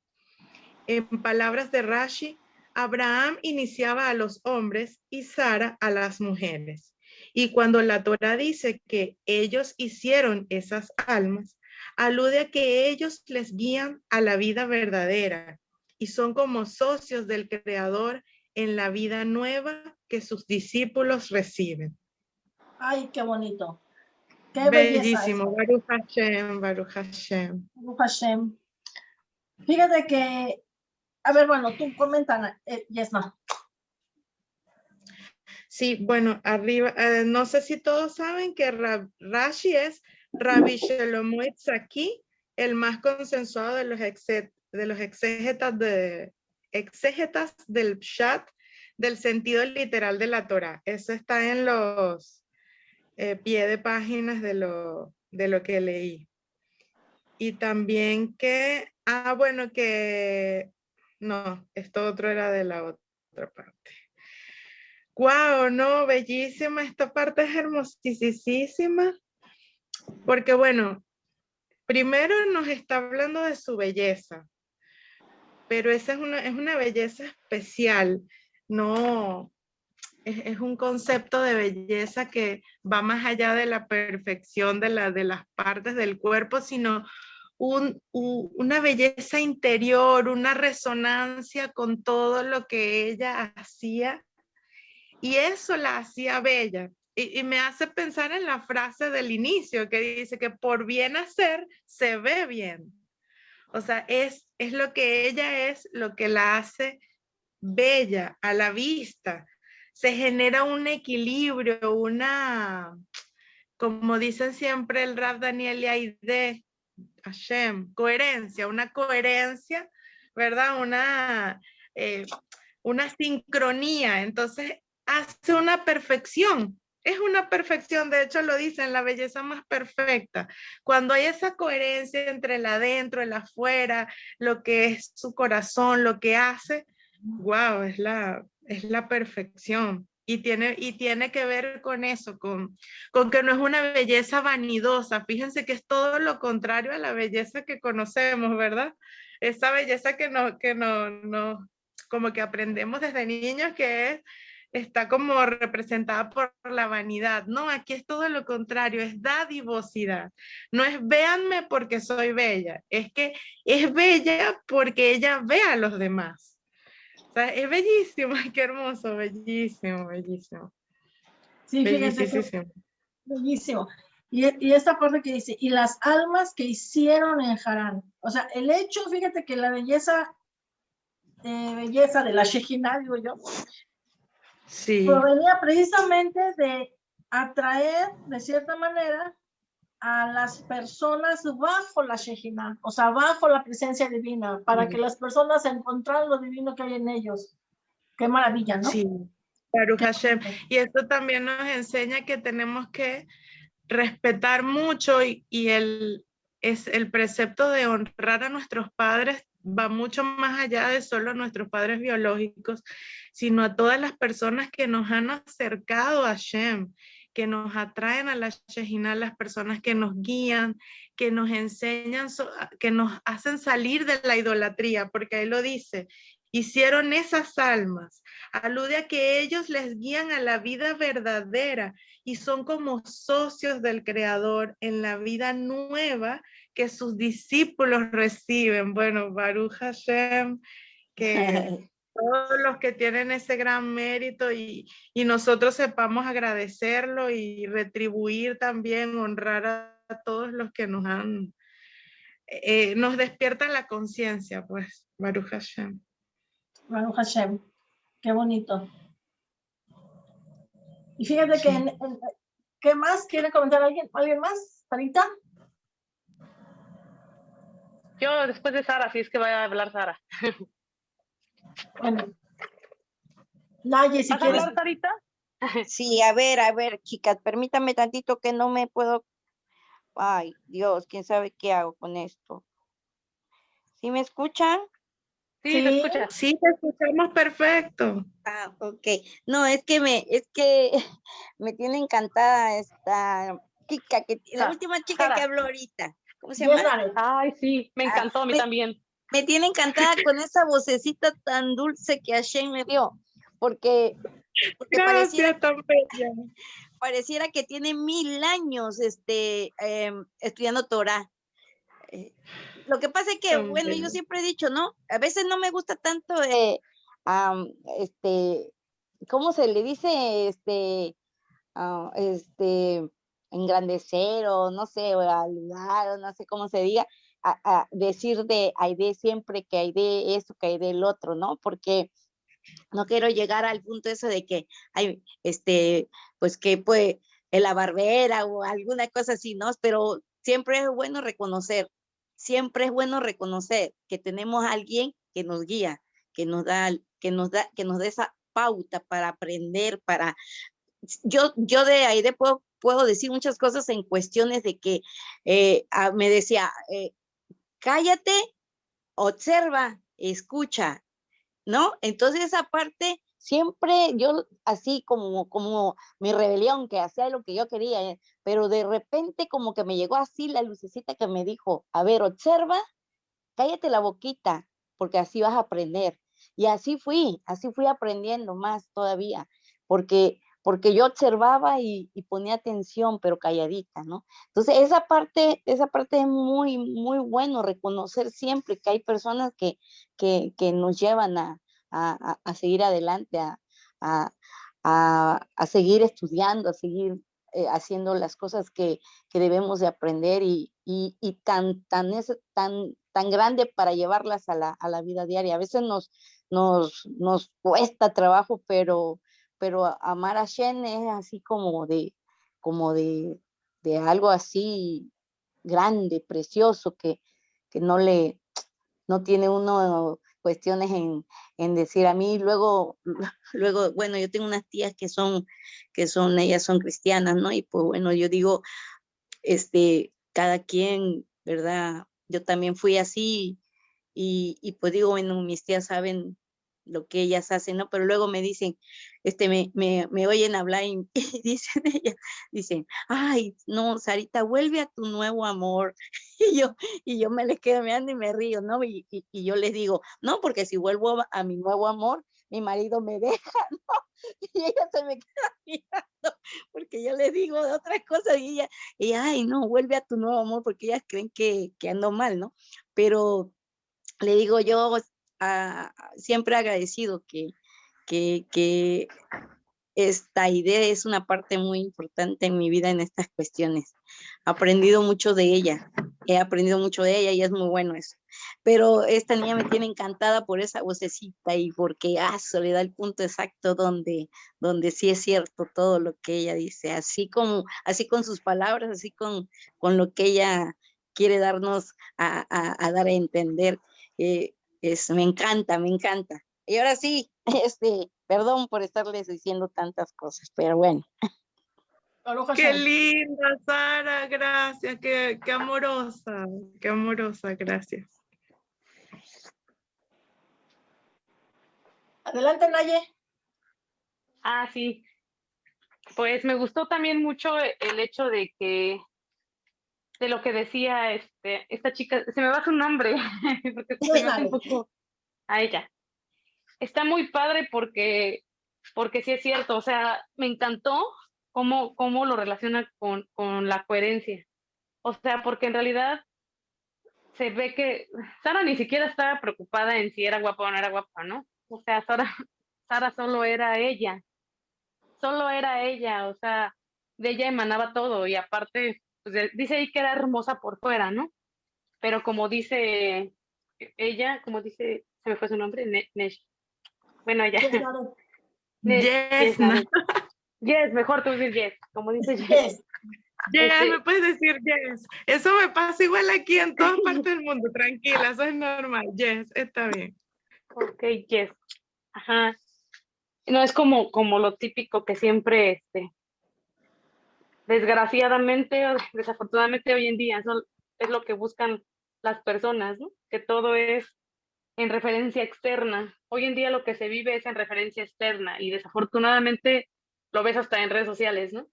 En palabras de Rashi, Abraham iniciaba a los hombres y Sara a las mujeres. Y cuando la Torah dice que ellos hicieron esas almas, alude a que ellos les guían a la vida verdadera y son como socios del Creador en la vida nueva que sus discípulos reciben. Ay, qué bonito. Qué Bellísimo. Baruch Hashem, Baruch Hashem. Baruch Hashem. Fíjate que, a ver, bueno, tú comenta, eh, Yesma. Sí, bueno, arriba, eh, no sé si todos saben que Rashi es Rabbi Shlomo aquí, el más consensuado de los, de los exégetas, de, exégetas del Pshat, del sentido literal de la Torah. Eso está en los eh, pie de páginas de lo, de lo que leí. Y también que, ah, bueno, que, no, esto otro era de la otra parte. Wow, no, bellísima, esta parte es hermosísima. Porque bueno, primero nos está hablando de su belleza, pero esa es una, es una belleza especial, no, es, un concepto de belleza que va más allá de la perfección de, la, de las partes del cuerpo, sino una belleza interior, una resonancia con todo lo que ella hacía y eso la hacía bella. Y, me hace pensar en la frase del inicio que dice que por bien hacer se ve bien. O sea, es, es lo que ella es, lo que la hace bella a la vista. Se genera un equilibrio, una, como dicen siempre el rap Daniel y Aide, Hashem, coherencia, una coherencia, ¿verdad? Una, eh, una sincronía. Entonces, hace una perfección es una perfección, de hecho lo dicen, la belleza más perfecta. Cuando hay esa coherencia entre el adentro, el afuera, lo que es su corazón, lo que hace, wow, es la, es la perfección. Y tiene, y tiene que ver con eso, con, con que no es una belleza vanidosa. Fíjense que es todo lo contrario a la belleza que conocemos, ¿verdad? Esa belleza que no, que no, no, como que aprendemos desde niños, que es está como representada por la vanidad. No, aquí es todo lo contrario, es dadivosidad. No es véanme porque soy bella, es que es bella porque ella ve a los demás. O sea, es bellísimo, [laughs] qué hermoso, bellísimo, bellísimo. Sí, bellísimo. Bellísimo. Y, y, esta parte que dice, y las almas que hicieron en Harán. O sea, el hecho, fíjate que la belleza, eh, belleza de la Shejina, digo yo, Sí. Provenía precisamente de atraer, de cierta manera, a las personas bajo la Shejina, o sea, bajo la presencia divina, para que las personas encontraran lo divino que hay en ellos. Qué maravilla, ¿no? Sí, Hashem. Y esto también nos enseña que tenemos que respetar mucho y, y el, es el precepto de honrar a nuestros padres va mucho más allá de solo nuestros padres biológicos, sino a todas las personas que nos han acercado a Shem, que nos atraen a la Shejina, las personas que nos guían, que nos enseñan, que nos hacen salir de la idolatría, porque ahí lo dice, hicieron esas almas. Alude a que ellos les guían a la vida verdadera y son como socios del Creador en la vida nueva que sus discípulos reciben. Bueno, Baruch Hashem, que [laughs] todos los que tienen ese gran mérito y, y nosotros sepamos agradecerlo y retribuir también, honrar a, todos los que nos han, eh, nos despiertan la conciencia, pues, Baruch Hashem. Baruch Hashem, qué bonito. Y fíjate que, ¿qué más quiere comentar alguien? ¿Alguien más? ¿Parita? Yo después de Sara, si es que va a hablar Sara. Bueno. Naye, si quieres. hablar, Sarita? Sí, a ver, a ver, chicas, permítame tantito que no me puedo. Ay, Dios, quién sabe qué hago con esto. ¿Sí me escuchan? Sí, sí, te escucha. Sí, te escuchamos perfecto. Ah, ok. No, es que me, es que [laughs] me tiene encantada esta chica, que, la última chica que habló ahorita. ¿Cómo se llama? Ay, sí, me ah, encantó a mí también me tiene encantada con esa vocecita tan dulce que Hashem me dio, porque, pareciera, pareciera, que tiene mil años este, em, estudiando Torah. Eh, lo que pasa es que, bueno, yo siempre he dicho, ¿no? A veces no me gusta tanto, eh, este, ¿cómo se le dice? Este, ah, este, engrandecer o no sé, o o no sé cómo se diga, a, decir de Aide siempre que hay de esto, que hay del otro, ¿no? Porque no quiero llegar al punto eso de que hay, este, pues que pues, la barbera o alguna cosa así, ¿no? Pero siempre es bueno reconocer, siempre es bueno reconocer que tenemos a alguien que nos guía, que nos da, que nos da, que nos da esa pauta para aprender, para, yo, yo de Aide puedo, puedo decir muchas cosas en cuestiones de que eh, ah, me decía, eh, cállate, observa, escucha, ¿no? Entonces esa parte siempre yo así como como mi rebelión que hacía lo que yo quería, eh, pero de repente como que me llegó así la lucecita que me dijo, a ver, observa, cállate la boquita, porque así vas a aprender. Y así fui, así fui aprendiendo más todavía, porque porque yo observaba y, ponía atención, pero calladita, ¿no? Entonces, esa parte, esa parte es muy, muy bueno, reconocer siempre que hay personas que, que, nos llevan a, seguir adelante, a, seguir estudiando, a seguir eh, haciendo las cosas que, debemos de aprender y, tan, tan, tan, tan grande para llevarlas a la, a la vida diaria. A veces nos, nos, nos cuesta trabajo, pero pero amar a Shen es así como de, como de, de algo así grande, precioso, que, que no le, no tiene uno cuestiones en, en, decir a mí, luego, [laughs] luego, bueno, yo tengo unas tías que son, que son, ellas son cristianas, ¿no? Y pues bueno, yo digo, este, cada quien, ¿verdad? Yo también fui así y, y pues digo, bueno, mis tías saben lo que ellas hacen, ¿no? Pero luego me dicen, este, me, me, me oyen hablar y, [laughs] dicen ellas, dicen, ay, no, Sarita, vuelve a tu nuevo amor. [laughs] Y yo, y yo me les quedo mirando y me río, ¿no? Y, y, yo les digo, no, porque si vuelvo a, mi nuevo amor, mi marido me deja, [laughs] ¿no? Y ella se me queda mirando, porque yo les digo de otras cosas y ella, y ay, no, vuelve a tu nuevo amor, porque ellas creen que, que ando mal, ¿no? Pero le digo yo, siempre agradecido que, que, esta idea es una parte muy importante en mi vida en estas cuestiones. He aprendido mucho de ella, he aprendido mucho de ella y es muy bueno eso. Pero esta niña me tiene encantada por esa vocecita y porque, ah, le da el punto exacto donde, donde sí es cierto todo lo que ella dice, así como, así con sus palabras, así con, con lo que ella quiere darnos a, dar a entender. Eh, es, me encanta, me encanta. Y ahora sí, [laughs] este, perdón por estarles diciendo tantas cosas, pero bueno. Qué linda, Sara, gracias, qué, qué amorosa, qué amorosa, gracias. Adelante, Naye. Ah, sí. Pues me gustó también mucho el hecho de que de lo que decía este, esta chica, se me va su nombre, [laughs] porque se me un poco a ella. Está muy padre porque, porque sí es cierto, o sea, me encantó cómo, cómo lo relaciona con, con la coherencia. O sea, porque en realidad se ve que Sara ni siquiera estaba preocupada en si era guapa o no era guapa, ¿no? o sea, Sara, [laughs] Sara solo era ella, solo era ella, o sea, de ella emanaba todo y aparte, pues, dice ahí que era hermosa por fuera, ¿no? Pero como dice ella, como dice, se me fue su nombre, Nesh. Bueno, ella. Yes, [laughs] yes, mejor tú dices yes, como dice yes. Yes, este me puedes decir yes. Eso me pasa igual aquí en todas [laughs] partes del mundo, tranquila, eso es normal. Yes, está bien. Ok, yes. Ajá. No es como, como lo típico que siempre, este, desgraciadamente o [laughs] desafortunadamente hoy en día, es lo que buscan las personas. Que todo es en referencia externa. Hoy en día lo que se vive es en referencia externa y desafortunadamente lo ves hasta en redes sociales, ¿no?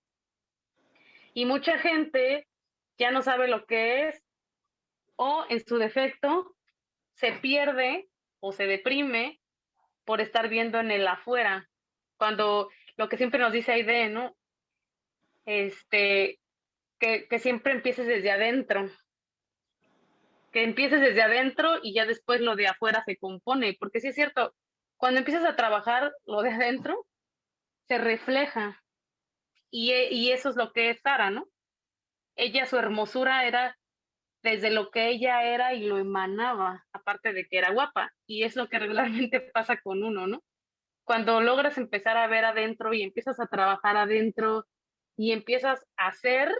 Y mucha gente ya no sabe lo que es o en su defecto se pierde o se deprime por estar viendo en el afuera. Cuando lo que siempre nos dice Aide, ¿no? Este, que, que siempre empieces desde adentro, que empieces desde adentro y ya después lo de afuera se compone, porque sí es cierto, cuando empiezas a trabajar lo de adentro, se refleja. Y, y eso es lo que es Sara, ¿no? Ella, su hermosura era desde lo que ella era y lo emanaba, aparte de que era guapa. Y es lo que regularmente [laughs] pasa con uno, ¿no? Cuando logras empezar a ver adentro y empiezas a trabajar adentro y empiezas a hacer,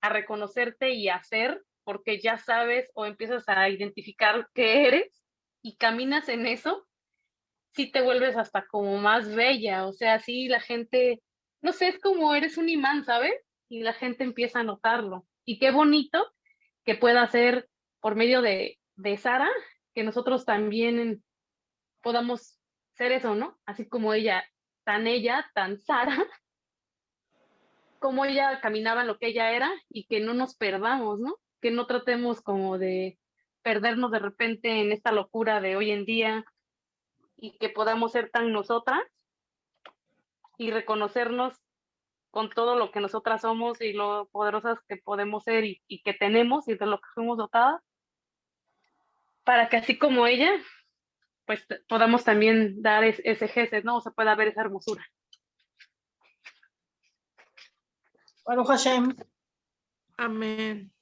a reconocerte y a hacer, porque ya sabes o empiezas a identificar qué eres y caminas en eso, sí te vuelves hasta como más bella, o sea, sí la gente, no sé, es como eres un imán, ¿sabes? Y la gente empieza a notarlo. Y qué bonito que pueda ser por medio de, de Sara, que nosotros también podamos ser eso, ¿no? Así como ella, tan ella, tan Sara, como ella caminaba lo que ella era y que no nos perdamos, ¿no? que no tratemos como de perdernos de repente en esta locura de hoy en día y que podamos ser tan nosotras y reconocernos con todo lo que nosotras somos y lo poderosas que podemos ser y, que tenemos y de lo que fuimos dotadas, para que así como ella, pues podamos también dar ese gesto, ¿no? O se pueda ver esa hermosura. Bueno, Hashem. Amén.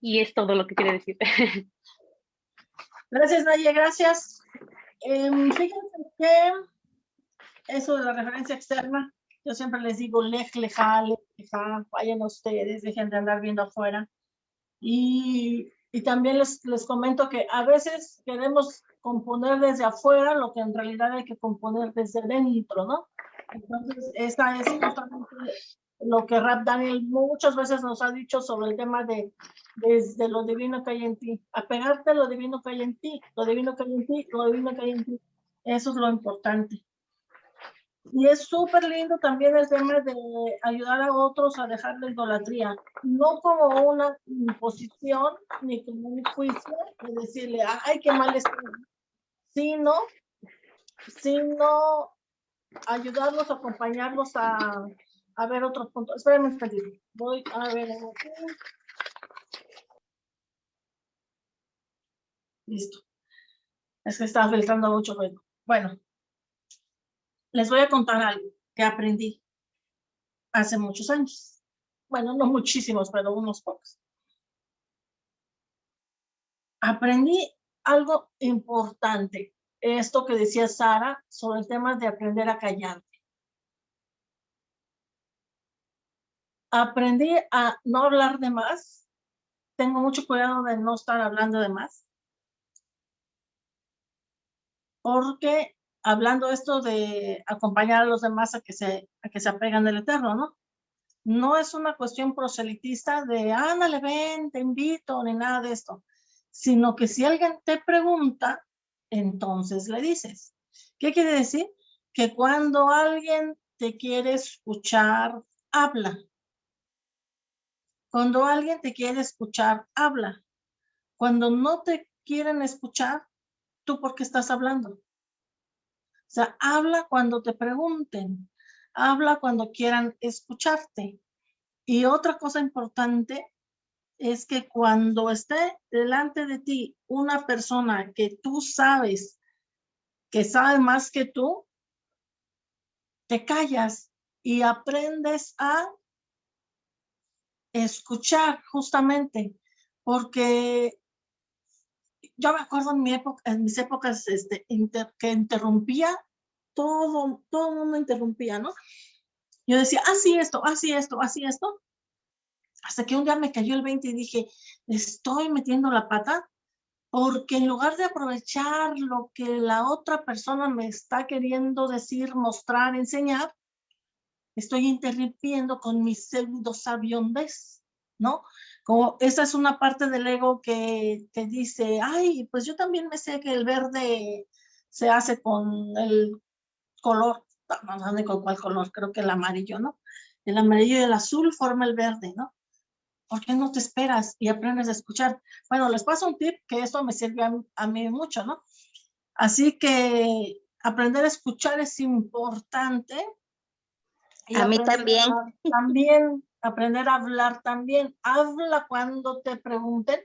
Y es todo lo que quiere decir. Gracias, Naye, gracias. Em, fíjense que eso de la referencia externa, yo siempre les digo, lej, leja, leja, vayan ustedes, dejen de andar viendo afuera. Y, y también les, les comento que a veces queremos componer desde afuera lo que en realidad hay que componer desde dentro, ¿no? Entonces, esta es justamente lo que Rap Daniel muchas veces nos ha dicho sobre el tema de desde lo divino que hay en ti, apegarte a lo divino que hay en ti, lo divino que hay en ti, lo divino que hay en ti. Eso es lo importante. Y es súper lindo también el tema de ayudar a otros a dejar la idolatría, no como una imposición ni como un juicio de decirle, ay, qué mal está, sino, sino ayudarlos, acompañarlos a, a ver otros puntos. Espérenme un Voy a ver. Listo. Es que estaba filtrando mucho. Bueno, les voy a contar algo que aprendí hace muchos años. Bueno, no muchísimos, pero unos pocos. Aprendí algo importante. Esto que decía Sara sobre el tema de aprender a callar. aprendí a no hablar de más. Tengo mucho cuidado de no estar hablando de más. Porque hablando esto de acompañar a los demás a que se, a que se apegan del eterno, ¿no? No es una cuestión proselitista de, ándale, ven, te invito, ni nada de esto. Sino que si alguien te pregunta, entonces le dices. ¿Qué quiere decir? Que cuando alguien te quiere escuchar, habla. Cuando alguien te quiere escuchar, habla. Cuando no te quieren escuchar, ¿tú por qué estás hablando? O sea, habla cuando te pregunten, habla cuando quieran escucharte. Y otra cosa importante es que cuando esté delante de ti una persona que tú sabes que sabe más que tú, te callas y aprendes a escuchar justamente, porque yo me acuerdo en, mi época, mis épocas este, que interrumpía, todo, todo el mundo interrumpía, ¿no? Yo decía, así esto, así esto, así esto, hasta que un día me cayó el 20 y dije, estoy metiendo la pata, porque en lugar de aprovechar lo que la otra persona me está queriendo decir, mostrar, enseñar, estoy interrumpiendo con mi pseudo sabiondez, ¿no? Como esa es una parte del ego que te dice, ay, pues yo también me sé que el verde se hace con el color, no sé con cuál color, creo que el amarillo, ¿no? El amarillo y el azul forma el verde, ¿no? ¿Por qué no te esperas y aprendes a escuchar? Bueno, les paso un tip que eso me sirve a, mí mucho, ¿no? Así que aprender a escuchar es importante. a mí también. también, aprender a hablar también. Habla cuando te pregunten,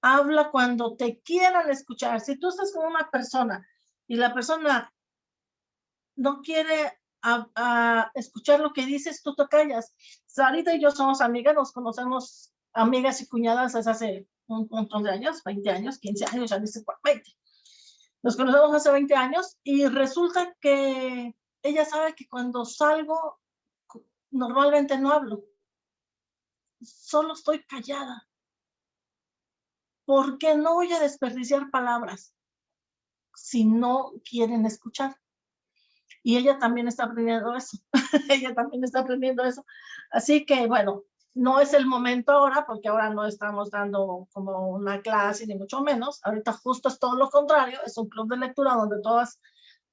habla cuando te quieran escuchar. Si tú estás con una persona y la persona no quiere a, escuchar lo que dices, tú te callas. Sarita y yo somos amigas, nos conocemos amigas y cuñadas desde hace un montón de años, 20 años, 15 años, ya dice 20. Nos conocemos hace 20 años y resulta que ella sabe que cuando salgo normalmente no hablo. Solo estoy callada. Porque no voy a desperdiciar palabras si no quieren escuchar y ella también está aprendiendo eso. [laughs] ella también está aprendiendo eso. Así que, bueno, no es el momento ahora, porque ahora no estamos dando como una clase, ni mucho menos. Ahorita justo es todo lo contrario, es un club de lectura donde todas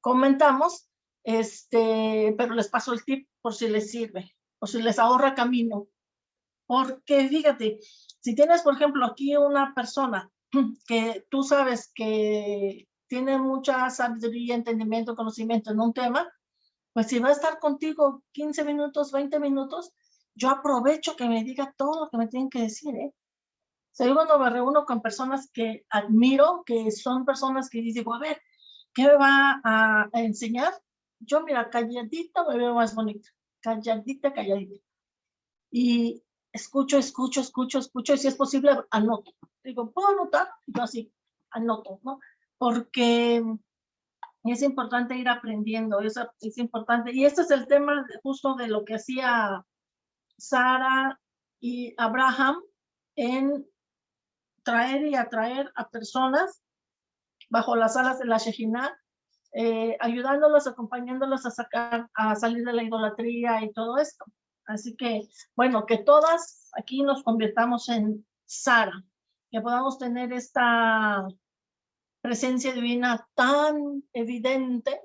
comentamos, este, pero les paso el tip por si les sirve, o si les ahorra camino. Porque fíjate, si tienes, por ejemplo, aquí una persona [clears throat] que tú sabes que tiene mucha sabiduría, entendimiento, conocimiento en un tema, pues si va a estar contigo 15 minutos, 20 minutos, yo aprovecho que me diga todo lo que me tienen que decir, ¿eh? O sea, yo cuando me reúno con personas que admiro, que son personas que digo, a ver, ¿qué me va a, enseñar? Yo, mira, calladita me veo más bonita, calladita, calladita. Y escucho, escucho, escucho, escucho, y si es posible, anoto. Digo, ¿puedo anotar? Yo así, anoto, ¿no? Porque es importante ir aprendiendo, es, es importante. Y este es el tema justo de lo que hacía Sara y Abraham en traer y atraer a personas bajo las alas de la Shejina, eh, ayudándolos, acompañándolos a sacar, a salir de la idolatría y todo esto. Así que, bueno, que todas aquí nos convirtamos en Sara, que podamos tener esta presencia divina tan evidente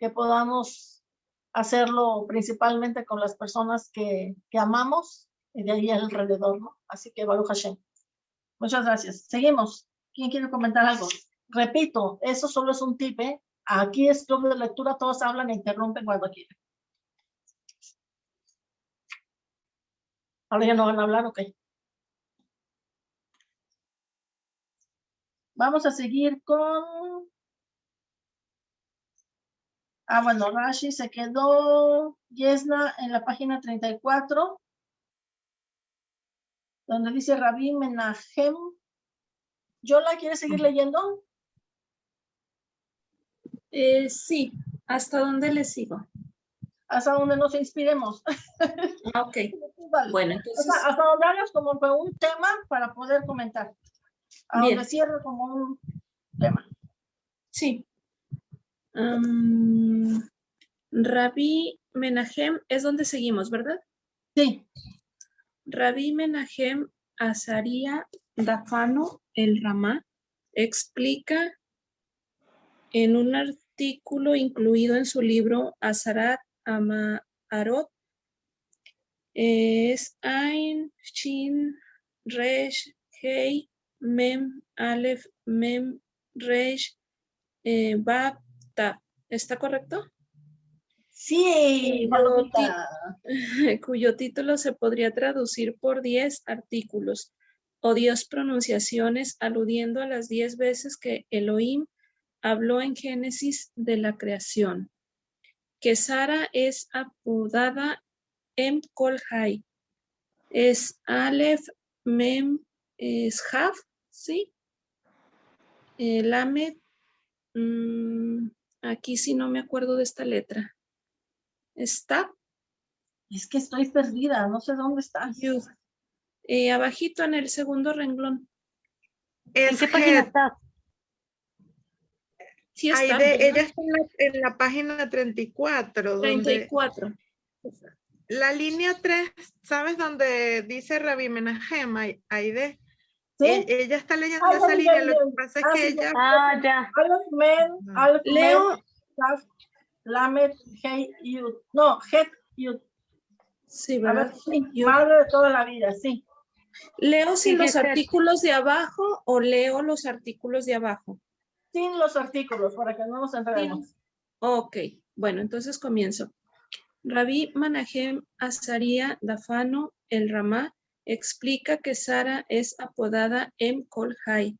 que podamos hacerlo principalmente con las personas que, amamos y de ahí alrededor, ¿no? Así que Baruch Hashem. Muchas gracias. Seguimos. ¿Quién quiere comentar algo? Repito, eso solo es un tip, ¿eh? Aquí es club de lectura, todos hablan e interrumpen cuando quieren. Ahora ya no van a hablar, ok. Vamos a seguir con... Ah, bueno, Rashi se quedó, Yesna, en la página 34, donde dice Rabí Menahem. ¿Yola quiere seguir leyendo? Eh, sí, ¿hasta dónde le sigo? Hasta donde nos inspiremos. Ah, ok. [laughs] Bueno, entonces... Hasta, donde hagas como un tema para poder comentar a donde cierro como un tema. Sí. Um, Rabí Menahem es donde seguimos, ¿verdad? Sí. Rabí Menahem Azaria Dafano el Ramá explica en un artículo incluido en su libro Azarat Amarot es Ein Shin Resh Hei Mem, Aleph, Mem, Reish, eh, Ta. ¿Está correcto? Sí, [laughs] cuyo título se podría traducir por 10 artículos o 10 pronunciaciones aludiendo a las 10 veces que Elohim habló en Génesis de la creación. Que Sara es apodada Em Kol Es Aleph Mem es Haf, ¿sí? El Lamed, mm, aquí sí no me acuerdo de esta letra. ¿Está? Es que estoy perdida, no sé dónde está. Eh, abajito en el segundo renglón. ¿En qué página está? Sí está. ella está en la, página 34. 34. la línea 3, ¿sabes dónde dice Rabi Menahem? Aide. ¿Sí? E, ella está leyendo esa línea, lo que pasa es que ella... Ah, ya. Leo. Lamed, Hey, Yud. No, Het, Yud. Sí, ¿verdad? madre de toda la vida, sí. ¿Leo sin los artículos de abajo o leo los artículos de abajo? Sin los artículos, para que no nos enredemos. Ok, bueno, entonces comienzo. Rabí Manahem Azaria Dafano el Ramá explica que Sara es apodada Em Kol Hai.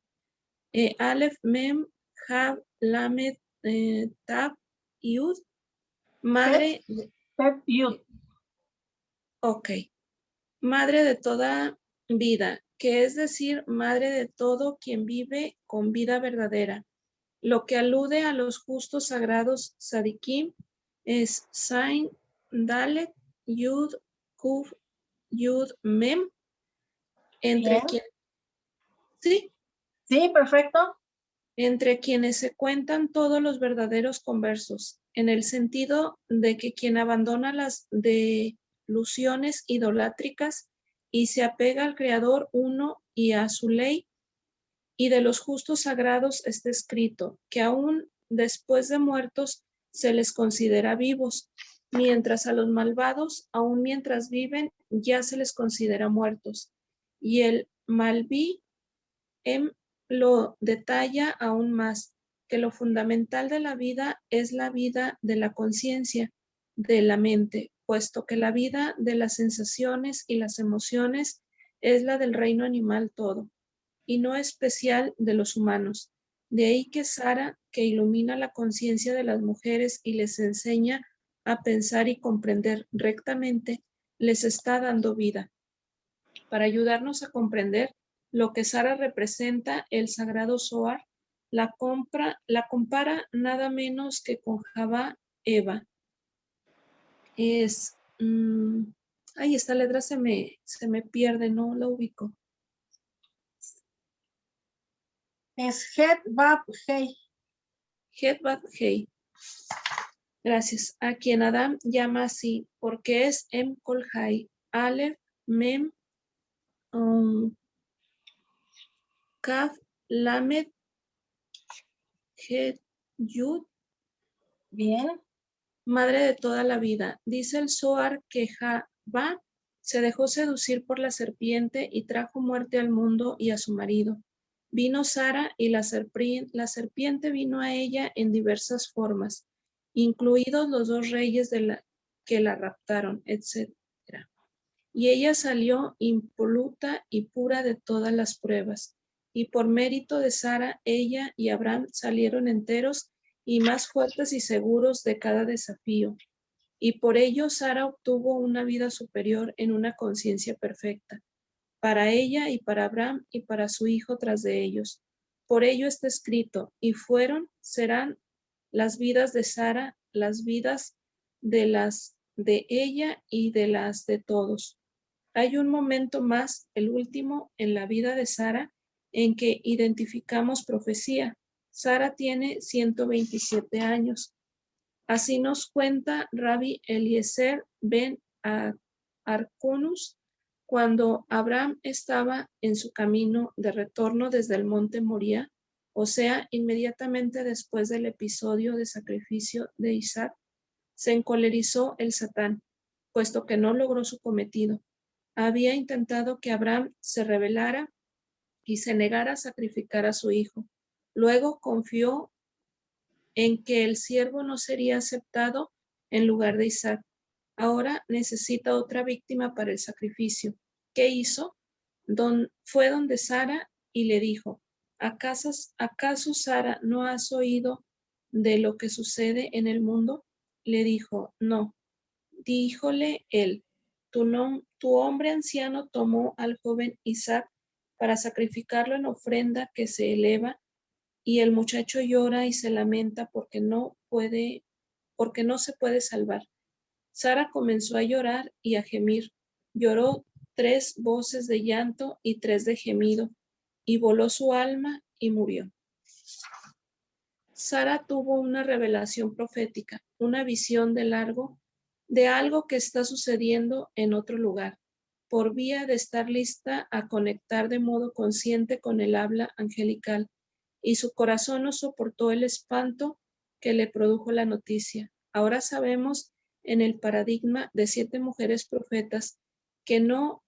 Eh, Aleph Mem Hab Lamed eh, Tab Yud. Madre. Yud. Ok. Madre de toda vida, que es decir, madre de todo quien vive con vida verdadera. Lo que alude a los justos sagrados Sadikim es Sain, Dalet, Yud, Kuf, Yud, Mem, entre quienes... ¿Sí? Sí, perfecto. Entre quienes se cuentan todos los verdaderos conversos, en el sentido de que quien abandona las delusiones idolátricas y se apega al Creador uno y a su ley, y de los justos sagrados está escrito que aún después de muertos se les considera vivos, mientras a los malvados, aún mientras viven, ya se les considera muertos. Y el Malví em, lo detalla aún más, que lo fundamental de la vida es la vida de la conciencia, de la mente, puesto que la vida de las sensaciones y las emociones es la del reino animal todo, y no especial de los humanos. De ahí que Sara, que ilumina la conciencia de las mujeres y les enseña a pensar y comprender rectamente, les está dando vida. Para ayudarnos a comprender lo que Sara representa, el sagrado Zohar la, compra, la compara nada menos que con Java Eva, es, mm, ay, esta letra se me, se me pierde, no la ubico. Es Het Bab Hei. Het Bab Hei. Gracias. A quien Adam llama así, porque es Em Kol Hai, Aleph, Mem, um, Kaf, Lamed, Het, Yud. Bien madre de toda la vida. Dice el Zohar que Jabá se dejó seducir por la serpiente y trajo muerte al mundo y a su marido. Vino Sara y la, serpiente vino a ella en diversas formas, incluidos los dos reyes de la, que la raptaron, etc. Y ella salió impoluta y pura de todas las pruebas. Y por mérito de Sara, ella y Abraham salieron enteros y más fuertes y seguros de cada desafío. Y por ello Sara obtuvo una vida superior en una conciencia perfecta, para ella y para Abraham y para su hijo tras de ellos. Por ello está escrito, y fueron, serán las vidas de Sara, las vidas de las de ella y de las de todos. Hay un momento más, el último, en la vida de Sara, en que identificamos profecía, Sara tiene 127 años. Así nos cuenta Rabbi Eliezer ben Arconus cuando Abraham estaba en su camino de retorno desde el monte Moría, o sea, inmediatamente después del episodio de sacrificio de Isaac, se encolerizó el Satán, puesto que no logró su cometido. Había intentado que Abraham se rebelara y se negara a sacrificar a su hijo. Luego confió en que el siervo no sería aceptado en lugar de Isaac. Ahora necesita otra víctima para el sacrificio. ¿Qué hizo? Fue donde Sara y le dijo, ¿acaso, ¿acaso Sara no has oído de lo que sucede en el mundo? Le dijo, no. Díjole él, tu, hombre anciano tomó al joven Isaac para sacrificarlo en ofrenda que se eleva y el muchacho llora y se lamenta porque no puede, porque no se puede salvar. Sara comenzó a llorar y a gemir. Lloró tres voces de llanto y tres de gemido, y voló su alma y murió. Sara tuvo una revelación profética, una visión de largo de algo que está sucediendo en otro lugar, por vía de estar lista a conectar de modo consciente con el habla angelical y su corazón no soportó el espanto que le produjo la noticia. Ahora sabemos en el paradigma de siete mujeres profetas que no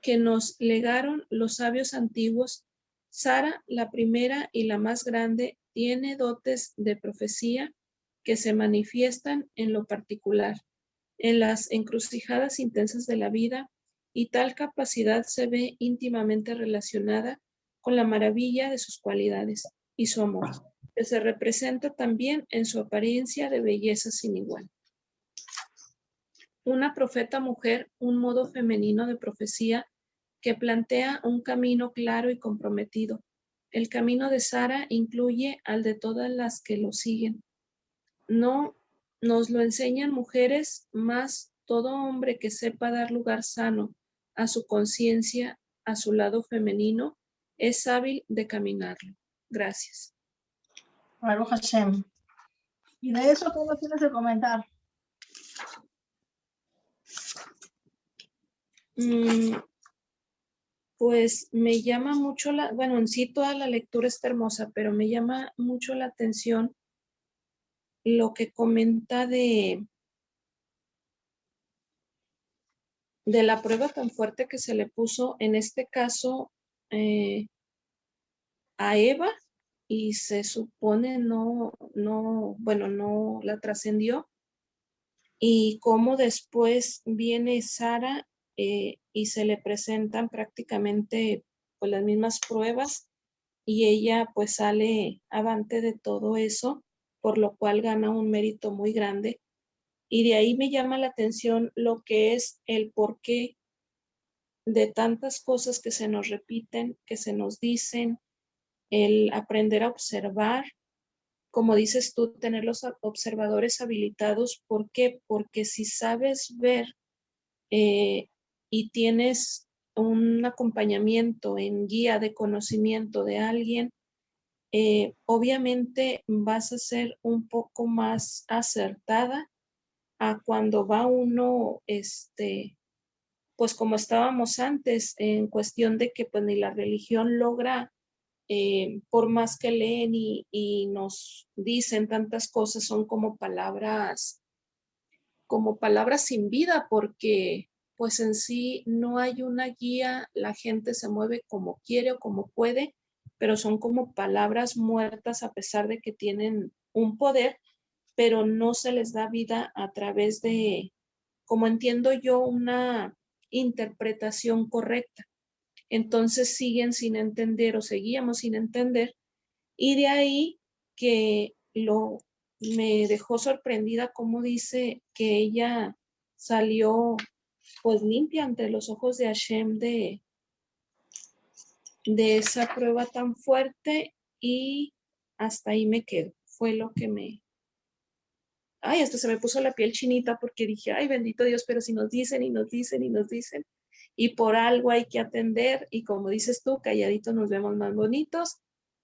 que nos legaron los sabios antiguos, Sara, la primera y la más grande, tiene dotes de profecía que se manifiestan en lo particular, en las encrucijadas intensas de la vida, y tal capacidad se ve íntimamente relacionada con la maravilla de sus cualidades y su amor, que se representa también en su apariencia de belleza sin igual. Una profeta mujer, un modo femenino de profecía que plantea un camino claro y comprometido. El camino de Sara incluye al de todas las que lo siguen. No nos lo enseñan mujeres, más todo hombre que sepa dar lugar sano a su conciencia, a su lado femenino, es hábil de caminarlo. Gracias. Baruch Hashem. Y de eso, ¿cómo tienes que comentar? Mm, pues me llama mucho la, bueno, en sí toda la lectura está hermosa, pero me llama mucho la atención lo que comenta de, de la prueba tan fuerte que se le puso, en este caso, eh, a Eva y se supone no, no, bueno, no la trascendió. Y cómo después viene Sara eh, y se le presentan prácticamente pues, las mismas pruebas y ella pues sale avante de todo eso, por lo cual gana un mérito muy grande. Y de ahí me llama la atención lo que es el porqué de tantas cosas que se nos repiten, que se nos dicen, el aprender a observar, como dices tú, tener los observadores habilitados. ¿Por qué? Porque si sabes ver eh, y tienes un acompañamiento en guía de conocimiento de alguien, eh, obviamente vas a ser un poco más acertada a cuando va uno, este, pues como estábamos antes, en cuestión de que pues ni la religión logra, eh, por más que leen y, nos dicen tantas cosas, son como palabras, como palabras sin vida, porque pues en sí no hay una guía, la gente se mueve como quiere o como puede, pero son como palabras muertas a pesar de que tienen un poder, pero no se les da vida a través de, como entiendo yo, una interpretación correcta. Entonces siguen sin entender o seguíamos sin entender y de ahí que lo me dejó sorprendida como dice que ella salió pues limpia ante los ojos de Hashem de, de esa prueba tan fuerte y hasta ahí me quedo. Fue lo que me... Ay, hasta se me puso la piel chinita porque dije, ay, bendito Dios, pero si nos dicen y nos dicen y nos dicen, y por algo hay que atender y como dices tú, calladito nos vemos más bonitos,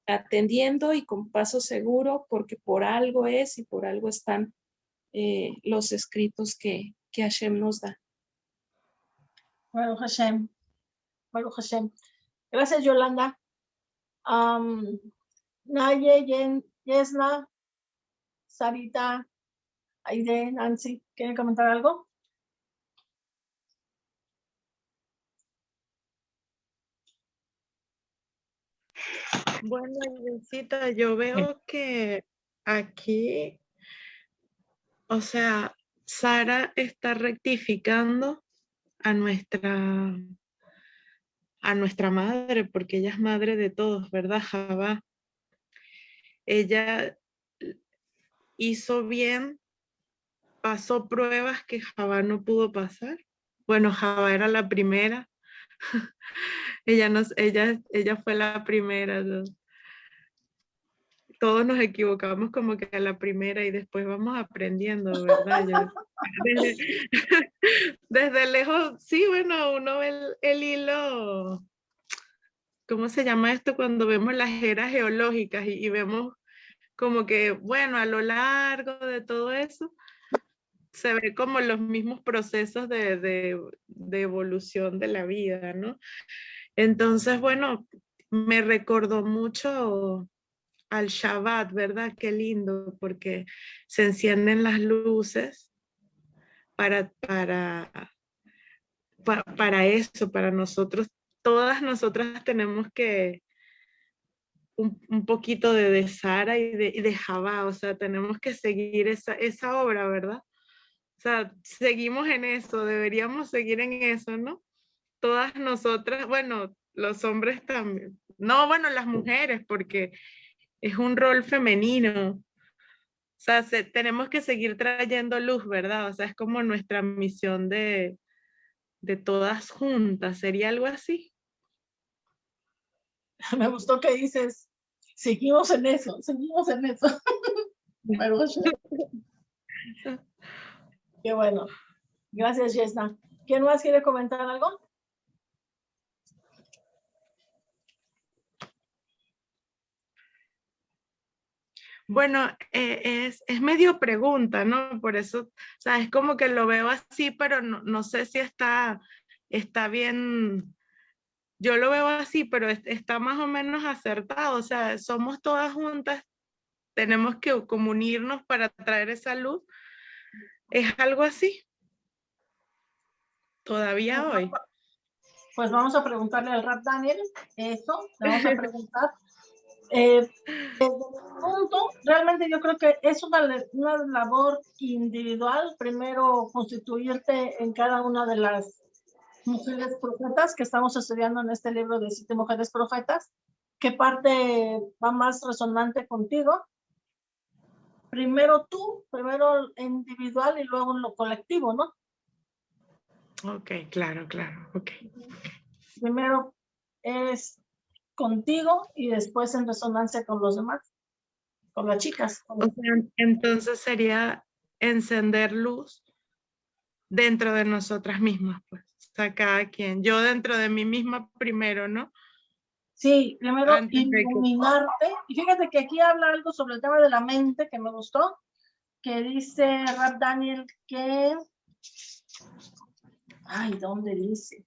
atendiendo y con paso seguro porque por algo es y por algo están eh, los escritos que, que Hashem nos da. Bueno, Hashem. Bueno, Hashem. Gracias, Yolanda. Um, Naye, Yesna, Sarita, Aide, Nancy, ¿quieren comentar algo? Bueno, yo veo que aquí o sea, Sara está rectificando a nuestra, a nuestra madre, porque ella es madre de todos, ¿verdad, Jabá? Ella hizo bien, pasó pruebas que Jabá no pudo pasar. Bueno, Jabá era la primera. [laughs] ella, nos, ella, ella fue la primera. Todos nos equivocamos como que a la primera y después vamos aprendiendo, ¿verdad? [laughs] desde, lejos, sí, bueno, uno ve el, hilo, ¿cómo se llama esto? Cuando vemos las eras geológicas y, vemos como que, bueno, a lo largo de todo eso, se ve como los mismos procesos de, de, evolución de la vida, ¿no? Entonces, bueno, me recordó mucho al Shabbat, ¿verdad? Qué lindo, porque se encienden las luces para, para, para, eso, para nosotros. Todas nosotras tenemos que un, poquito de, de Sara y de, de Jabá, o sea, tenemos que seguir esa, esa obra, ¿verdad? O sea, seguimos en eso, deberíamos seguir en eso, ¿no? Todas nosotras, bueno, los hombres también. No, bueno, las mujeres, porque es un rol femenino. O sea, tenemos que seguir trayendo luz, ¿verdad? O sea, es como nuestra misión de, de todas juntas. ¿Sería algo así? [laughs] Me gustó que dices, seguimos en eso, seguimos en eso. [laughs] [laughs] Qué bueno. Gracias, Yesna. ¿Quién más quiere comentar algo? Bueno, eh, es, es, medio pregunta, ¿no? Por eso, o sea, es como que lo veo así, pero no, no sé si está, está bien. Yo lo veo así, pero está más o menos acertado. O sea, somos todas juntas, tenemos que comunirnos para traer esa luz. ¿Es algo así? Todavía hoy. Pues vamos a preguntarle al Rap Daniel eso, le vamos a preguntar eh, punto, realmente yo creo que es una, una labor individual, primero constituirte en cada una de las mujeres profetas que estamos estudiando en este libro de siete mujeres profetas, qué parte va más resonante contigo. Primero tú, primero individual y luego en lo colectivo, ¿no? Ok, claro, claro, ok. Primero es contigo y después en resonancia con los demás, con las chicas. entonces sería encender luz dentro de nosotras mismas, pues, o sea, cada quien. Yo dentro de mí misma primero, ¿no? Sí, primero iluminarte. Y fíjate que aquí habla algo sobre el tema de la mente que me gustó, que dice Rap Daniel que... Ay, ¿dónde dice?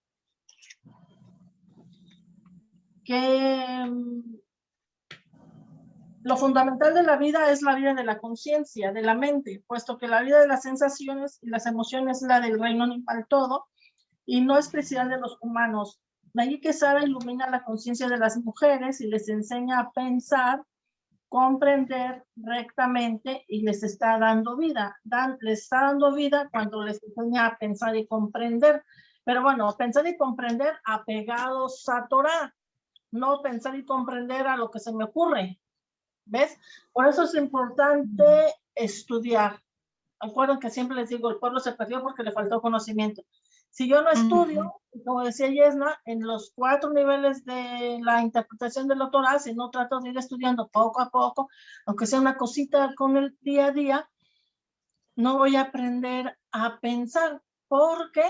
Que mm, lo fundamental de la vida es la vida de la conciencia, de la mente, puesto que la vida de las sensaciones y las emociones es la del reino animal todo y no especial de los humanos. De allí que Sara ilumina la conciencia de las mujeres y les enseña a pensar, comprender rectamente y les está dando vida. Dan, les está dando vida cuando les enseña a pensar y comprender. Pero bueno, pensar y comprender apegados a Torah, no pensar y comprender a lo que se me ocurre. ¿Ves? Por eso es importante estudiar. Acuerden que siempre les digo, el pueblo se perdió porque le faltó conocimiento. Si yo no estudio, como decía Yesna, en los cuatro niveles de la interpretación del doctorado, si no trato de ir estudiando poco a poco, aunque sea una cosita con el día a día, no voy a aprender a pensar porque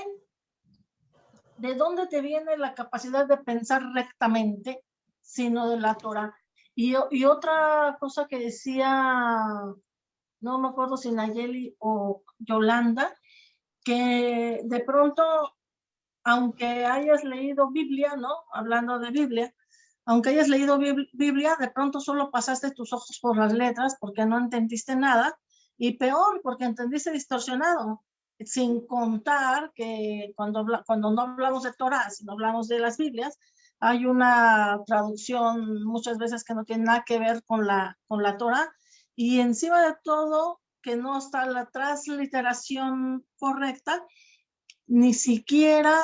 ¿de dónde te viene la capacidad de pensar rectamente, sino de la Torah? Y, y otra cosa que decía, no me acuerdo si Nayeli o Yolanda, que de pronto, aunque hayas leído Biblia, ¿no? Hablando de Biblia, aunque hayas leído Biblia, de pronto solo pasaste tus ojos por las letras porque no entendiste nada, y peor, porque entendiste distorsionado sin contar que cuando, cuando no hablamos de Torah, sino hablamos de las Biblias, hay una traducción muchas veces que no tiene nada que ver con la, con la Torah y encima de todo que no está la transliteración correcta, ni siquiera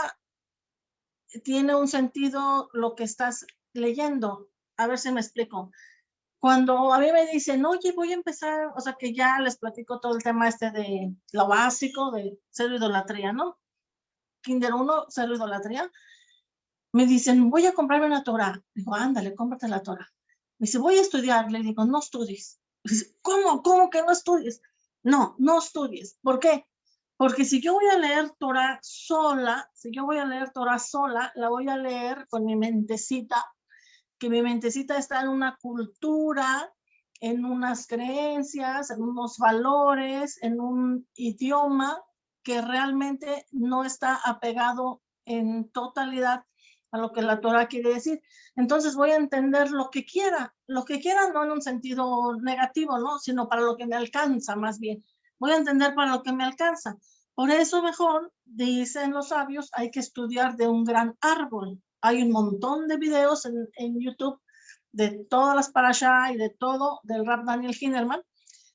tiene un sentido lo que estás leyendo. A ver si me explico. Cuando a mí me dicen, oye, voy a empezar, o sea, que ya les platico todo el tema este de lo básico, de cero idolatría, ¿no? Kinder 1, cero idolatría. Me dicen, voy a comprarme una Torah. Digo, ándale, cómprate la Torah. Me dice, voy a estudiar. Le digo, no estudies. Dice, ¿cómo? ¿Cómo que no estudies? No, no estudies. ¿Por qué? Porque si yo voy a leer Torah sola, si yo voy a leer Torah sola, la voy a leer con mi mentecita, que mi mentecita está en una cultura, en unas creencias, en unos valores, en un idioma que realmente no está apegado en totalidad a lo que la Torah quiere decir. Entonces voy a entender lo que quiera, lo que quiera no en un sentido negativo, ¿no? Sino para lo que me alcanza más bien. Voy a entender para lo que me alcanza. Por eso mejor, dicen los sabios, hay que estudiar de un gran árbol. Hay un montón de videos en, YouTube de todas las allá y de todo del rap Daniel Hinnerman.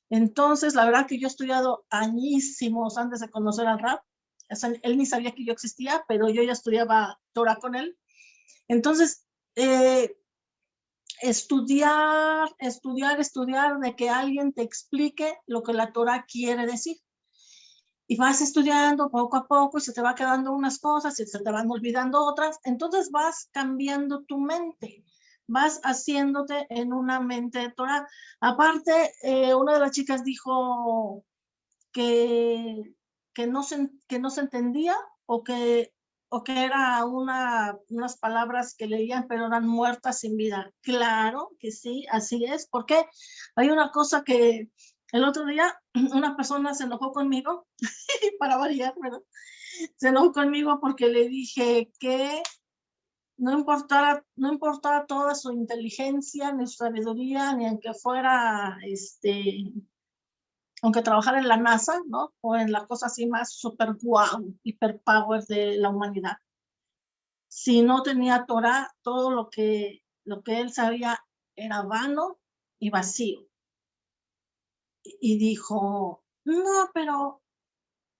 Entonces, la verdad que yo he estudiado añísimos antes de conocer al rap. él ni sabía que yo existía, pero yo ya estudiaba Torah con él. Entonces, eh, estudiar, estudiar, estudiar, de que alguien te explique lo que la Torah quiere decir. Y vas estudiando poco a poco y se te va quedando unas cosas y se te van olvidando otras. Entonces vas cambiando tu mente, vas haciéndote en una mente Torah. Aparte, eh, una de las chicas dijo que, que, no se, que no se entendía o que o que era una, unas palabras que leían pero eran muertas sin vida. Claro que sí, así es, porque hay una cosa que el otro día [clears throat] una persona se enojó conmigo, [laughs] para variar, ¿verdad? Se enojó conmigo porque le dije que no importara, no importara toda su inteligencia, ni su sabiduría, ni aunque fuera este, aunque trabajar en la NASA, ¿no? O en la cosa así más super wow, hiper power de la humanidad. Si no tenía Torah, todo lo que, lo que él sabía era vano y vacío. Y dijo, no, pero,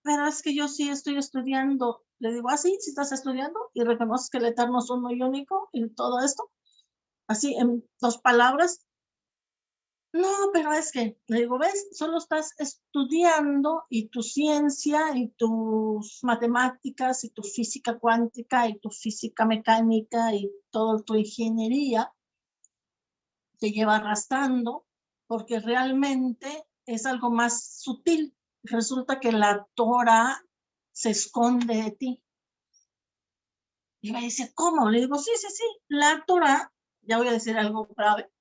pero es que yo sí estoy estudiando. Le digo, así, ¿Ah, si estás estudiando y reconoces que el Eterno es uno y único y todo esto. Así, en dos palabras, no, pero es que, le digo, ves, solo estás estudiando y tu ciencia y tus matemáticas y tu física cuántica y tu física mecánica y toda tu ingeniería te lleva arrastrando porque realmente es algo más sutil. Resulta que la Torah se esconde de ti. Y me dice, ¿cómo? Le digo, sí, sí, sí, la Torah, ya voy a decir algo grave,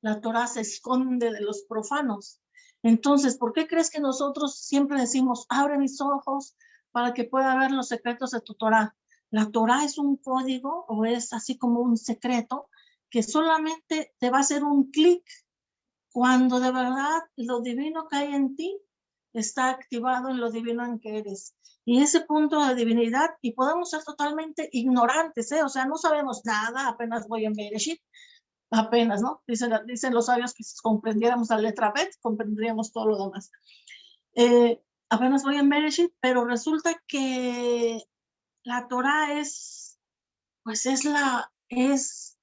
la Torah se esconde de los profanos. Entonces, ¿por qué crees que nosotros siempre decimos, abre mis ojos para que pueda ver los secretos de tu Torah? La Torah es un código o es así como un secreto que solamente te va a hacer un clic cuando de verdad lo divino que hay en ti está activado en lo divino en que eres. Y ese punto de divinidad, y podemos ser totalmente ignorantes, ¿eh? o sea, no sabemos nada, apenas voy en Bereshit, apenas, ¿no? Dicen, dicen los sabios que si comprendiéramos la letra Bet, comprenderíamos todo lo demás. Eh, apenas voy en Bereshit, pero resulta que la Torah es, pues es la, es,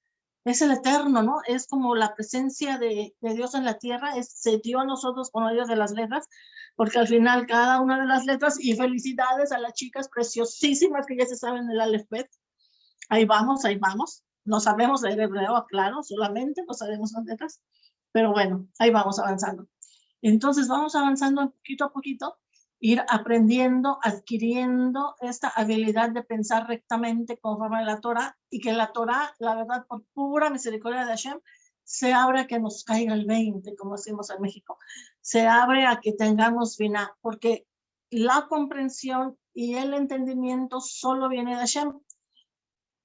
es el eterno, ¿no? Es como la presencia de, de Dios en la tierra, es, se dio a nosotros con medio de las letras, porque al final cada una de las letras, y felicidades a las chicas preciosísimas que ya se saben el alfabet, ahí vamos, ahí vamos, no sabemos leer hebreo, claro, solamente no sabemos las letras, pero bueno, ahí vamos avanzando. Entonces vamos avanzando poquito a poquito, ir aprendiendo, adquiriendo esta habilidad de pensar rectamente conforme a la Torah y que la Torah, la verdad, por pura misericordia de Hashem, se abre a que nos caiga el 20, como decimos en México. Se abre a que tengamos vina, porque la comprensión y el entendimiento solo viene de Hashem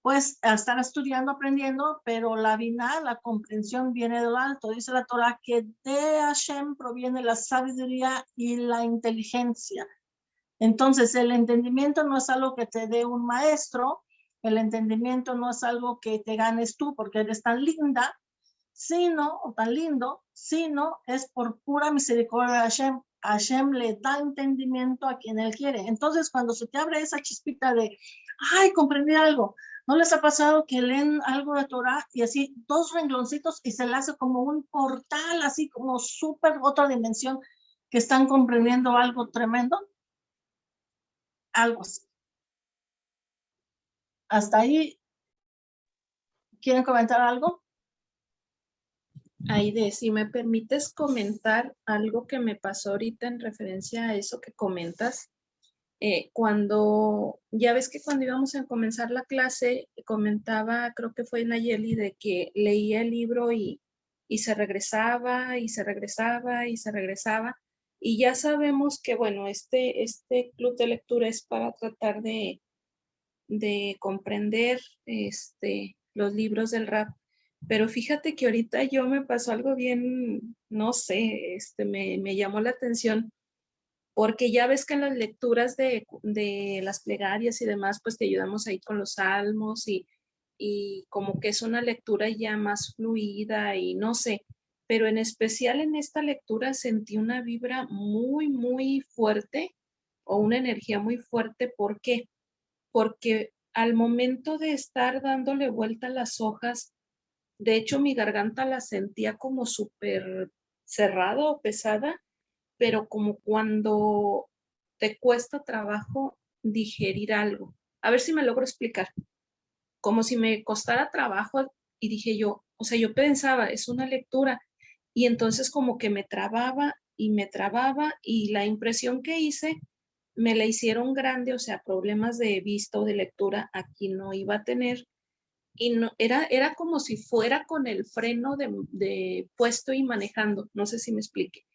pues estar estudiando, aprendiendo, pero la vina, la comprensión viene de lo alto. Dice la Torah que de Hashem proviene la sabiduría y la inteligencia. Entonces, el entendimiento no es algo que te dé un maestro, el entendimiento no es algo que te ganes tú porque eres tan linda, sino, o tan lindo, sino es por pura misericordia de Hashem. Hashem le da entendimiento a quien él quiere. Entonces, cuando se te abre esa chispita de, ay, comprendí algo, ¿no les ha pasado que leen algo de Torah y así dos rengloncitos y se le hace como un portal, así como súper otra dimensión, que están comprendiendo algo tremendo? Algo así. Hasta ahí, ¿quieren comentar algo? Aide, si me permites comentar algo que me pasó ahorita en referencia a eso que comentas, eh, cuando, ya ves que cuando íbamos a comenzar la clase, comentaba, creo que fue Nayeli, de que leía el libro y, y se regresaba y se regresaba y se regresaba. Y ya sabemos que, bueno, este, este club de lectura es para tratar de, de comprender este, los libros del rap pero fíjate que ahorita yo me pasó algo bien, no sé, este, me, me llamó la atención, porque ya ves que en las lecturas de, de, las plegarias y demás, pues te ayudamos ahí con los salmos y, y como que es una lectura ya más fluida y no sé, pero en especial en esta lectura sentí una vibra muy, muy fuerte o una energía muy fuerte. ¿Por qué? Porque al momento de estar dándole vuelta a las hojas, de hecho, mi garganta la sentía como súper cerrada o pesada, pero como cuando te cuesta trabajo digerir algo. A ver si me logro explicar. Como si me costara trabajo y dije yo, o sea, yo pensaba, es una lectura, y entonces como que me trababa y me trababa y la impresión que hice me la hicieron grande, o sea, problemas de vista o de lectura aquí no iba a tener y no, era, era como si fuera con el freno de, puesto y manejando, no sé si me explique.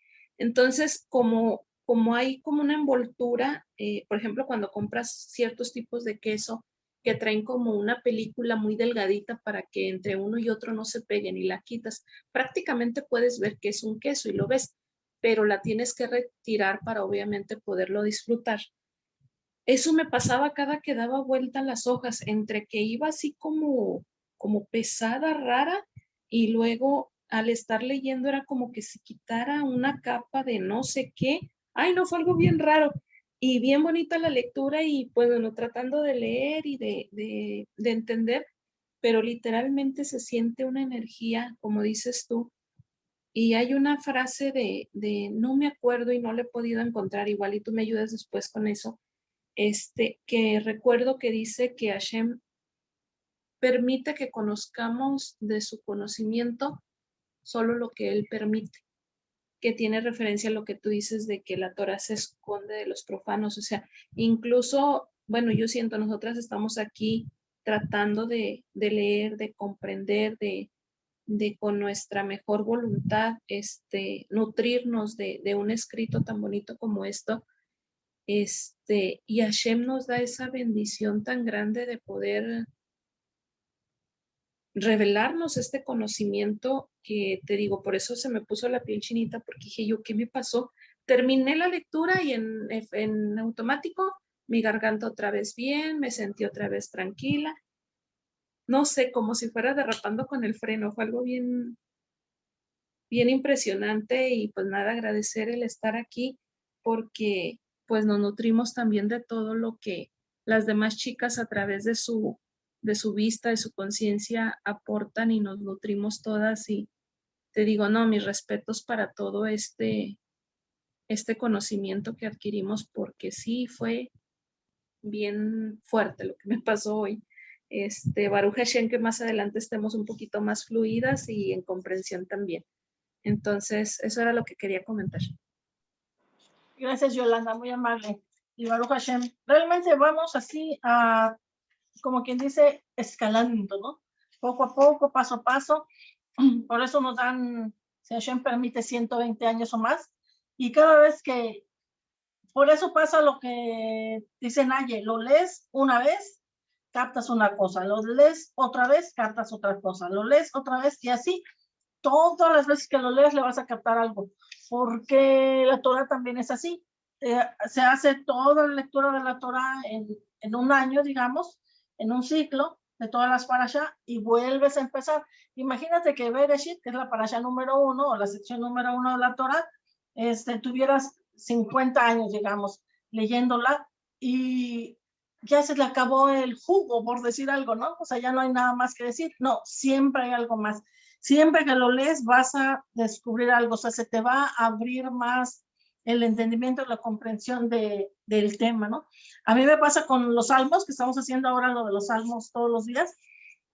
Entonces, como, como hay como una envoltura, eh, por ejemplo, cuando compras ciertos tipos de queso que traen como una película muy delgadita para que entre uno y otro no se peguen y la quitas, prácticamente puedes ver que es un queso y lo ves, pero la tienes que retirar para obviamente poderlo disfrutar. Eso me pasaba cada que daba vuelta las hojas, entre que iba así como, como pesada, rara, y luego al estar leyendo era como que se quitara una capa de no sé qué. Ay, no, fue algo bien raro y bien bonita la lectura y pues bueno, tratando de leer y de, de, de entender, pero literalmente se siente una energía, como dices tú, y hay una frase de, de, no me acuerdo y no le he podido encontrar igual y tú me ayudas después con eso, este, que recuerdo que dice que Hashem permite que conozcamos de su conocimiento solo lo que él permite, que tiene referencia a lo que tú dices de que la Torah se esconde de los profanos, o sea, incluso, bueno, yo siento, nosotras estamos aquí tratando de, leer, de comprender, de, de, con nuestra mejor voluntad, este, nutrirnos de, de un escrito tan bonito como esto, este, y Hashem nos da esa bendición tan grande de poder revelarnos este conocimiento que te digo, por eso se me puso la piel chinita, porque dije yo, ¿qué me pasó? Terminé la lectura y en, en automático mi garganta otra vez bien, me sentí otra vez tranquila. No sé, como si fuera derrapando con el freno, fue algo bien, bien impresionante y pues nada, agradecer el estar aquí porque pues nos nutrimos también de todo lo que las demás chicas a través de su, de su vista, de su conciencia aportan y nos nutrimos todas y te digo, no, mis respetos para todo este, este conocimiento que adquirimos porque sí fue bien fuerte lo que me pasó hoy. Este, Baruch Hashem, que más adelante estemos un poquito más fluidas y en comprensión también. Entonces, eso era lo que quería comentar. Gracias, Yolanda, muy amable. Y Baruch Hashem. Realmente vamos así a, como quien dice, escalando, ¿no? Poco a poco, paso a paso. [clears throat] Por eso nos dan, si Hashem permite, 120 años o más. Y cada vez que, por eso pasa lo que dice Naye, lo lees una vez, captas una cosa, lo lees otra vez, captas otra cosa, lo lees otra vez y así, todas las veces que lo lees le vas a captar algo porque la Torah también es así. Eh, se hace toda la lectura de la Torah en, en, un año, digamos, en un ciclo de todas las parashas y vuelves a empezar. Imagínate que Bereshit, que es la parasha número uno o la sección número uno de la Torah, este, tuvieras 50 años, digamos, leyéndola y ya se le acabó el jugo, por decir algo, ¿no? O sea, ya no hay nada más que decir. No, siempre hay algo más. Siempre que lo lees vas a descubrir algo, o sea, se te va a abrir más el entendimiento, la comprensión de, del tema, ¿no? A mí me pasa con los salmos, que estamos haciendo ahora lo de los salmos todos los días,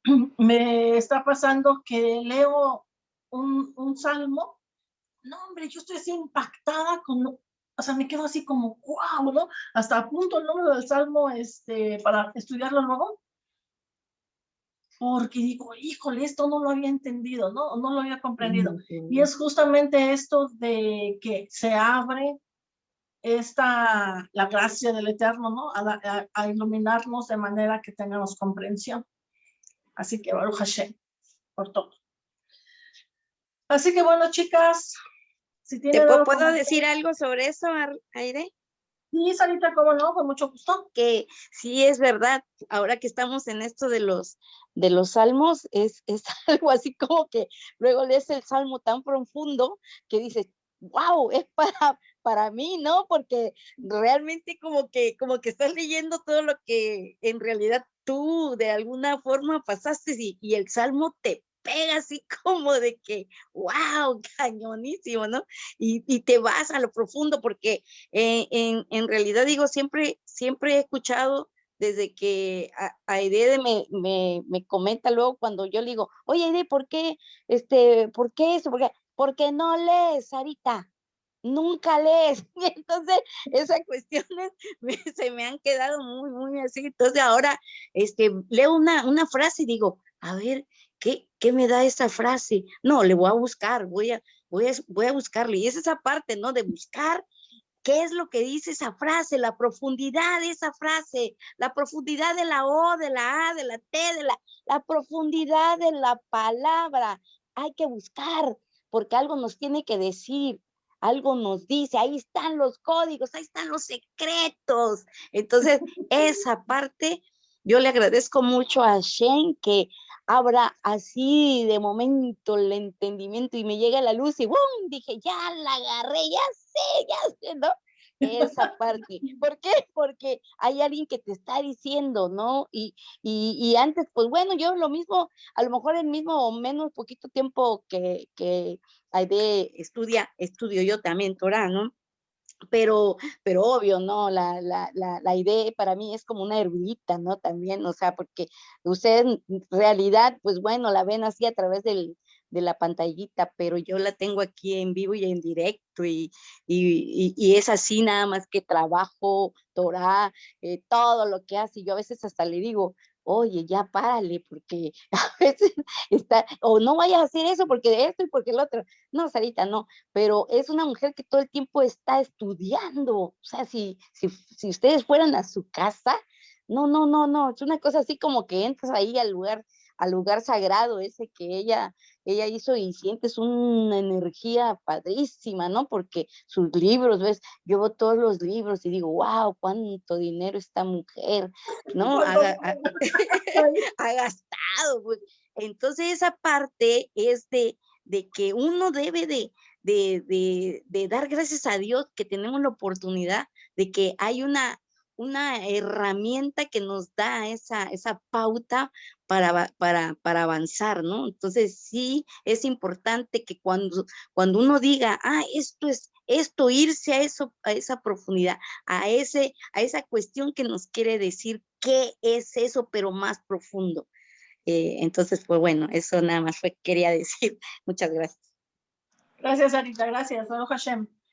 [clears throat] me está pasando que leo un, un salmo, no hombre, yo estoy así impactada con, o sea, me quedo así como, wow, ¿no? Hasta apunto el número del salmo este, para estudiarlo luego, porque digo, híjole, esto no lo había entendido, ¿no? No lo había comprendido. Y es justamente esto de que se abre esta, la gracia del Eterno, ¿no? A, iluminarnos de manera que tengamos comprensión. Así que Baruch Hashem, por todo. Así que bueno, chicas, si ¿Te puedo, decir algo sobre eso, Aire? Sí, Sarita, cómo no, con mucho gusto. Que sí es verdad, ahora que estamos en esto de los, de los salmos, es, es [laughs] algo así como que luego lees el salmo tan profundo que dices, wow, es para, para mí, ¿no? Porque realmente como que, como que estás leyendo todo lo que en realidad tú de alguna forma pasaste y, y el salmo te pega así [laughs] como de que, wow, cañonísimo, ¿no? Y, y te vas a lo profundo porque eh, en, en, realidad digo, siempre, siempre he escuchado desde que Aide me, me, me, comenta luego cuando yo le digo, oye Aide, ¿por qué, este, por qué eso? Porque, porque no lees, Sarita, nunca lees. [laughs] Entonces esas cuestiones [laughs] se me han quedado muy, muy así. Entonces ahora este, leo una, una frase y digo, a ver, ¿qué, ¿qué me da esa frase? No, le voy a buscar, voy a, voy a, voy a buscarle. Y es esa parte, ¿no? De buscar ¿Qué es lo que dice esa frase? La profundidad de esa frase, la profundidad de la O, de la A, de la T, de la, la profundidad de la palabra. Hay que buscar, porque algo nos tiene que decir, algo nos dice, ahí están los códigos, ahí están los secretos. Entonces, esa parte, yo le agradezco mucho a Shane que abra así de momento el entendimiento y me llega la luz y ¡bum! Dije, ya la agarré, ya sé, ya sé, ¿no? Esa parte. ¿Por qué? Porque hay alguien que te está diciendo, ¿no? Y, y, y, antes, pues bueno, yo lo mismo, a lo mejor el mismo o menos poquito tiempo que, que de estudia, estudio yo también Torah, ¿no? Pero, pero obvio, ¿no? La, la, la, la, idea para mí es como una erudita, ¿no? También, o sea, porque ustedes en realidad, pues bueno, la ven así a través del, de la pantallita, pero yo la tengo aquí en vivo y en directo y, y, y, es así nada más que trabajo, Torah, eh, todo lo que hace. Yo a veces hasta le digo, oye, ya párale, porque [laughs] a veces está, o no vayas a hacer eso porque esto y porque el otro. No, Sarita, no, pero es una mujer que todo el tiempo está estudiando. O sea, si, si, si ustedes fueran a su casa, no, no, no, no, es una cosa así como que entras ahí al lugar al lugar sagrado ese que ella, ella hizo y sientes una energía padrísima, ¿no? Porque sus libros, ves, yo veo todos los libros y digo, wow, cuánto dinero esta mujer, ¿no? Ha, [laughs] gastado. Entonces esa parte es de, de que uno debe de, de, de, de, dar gracias a Dios que tenemos la oportunidad de que hay una, una herramienta que nos da esa, esa pauta para, para, para, avanzar, ¿no? Entonces sí es importante que cuando, cuando uno diga, ah, esto es esto, irse a eso, a esa profundidad, a ese, a esa cuestión que nos quiere decir qué es eso, pero más profundo. Eh, entonces, pues bueno, eso nada más fue quería [laughs] decir. Muchas gracias. Gracias, Arita, gracias.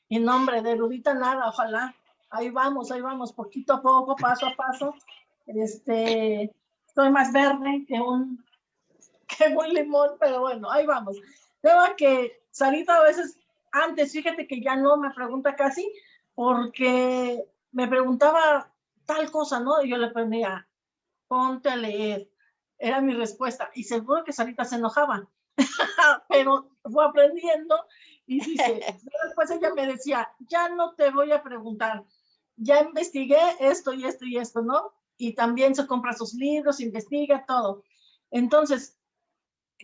En nombre de Rudita nada, ojalá ahí vamos, ahí vamos, poquito a poco, paso a paso. Este, estoy más verde que un, [laughs] que un limón, pero bueno, ahí vamos. Veo que Sarita a veces, antes, fíjate que ya no me pregunta casi, porque me preguntaba tal cosa, ¿no? Y yo le ponía, ponte a leer. Era mi respuesta. Y seguro que Sarita se enojaba, [laughs] pero fue aprendiendo y dice, [laughs] después ella me decía, ya no te voy a preguntar, ya investigué esto y esto y esto, ¿no? Y también se compra sus libros, investiga todo. Entonces,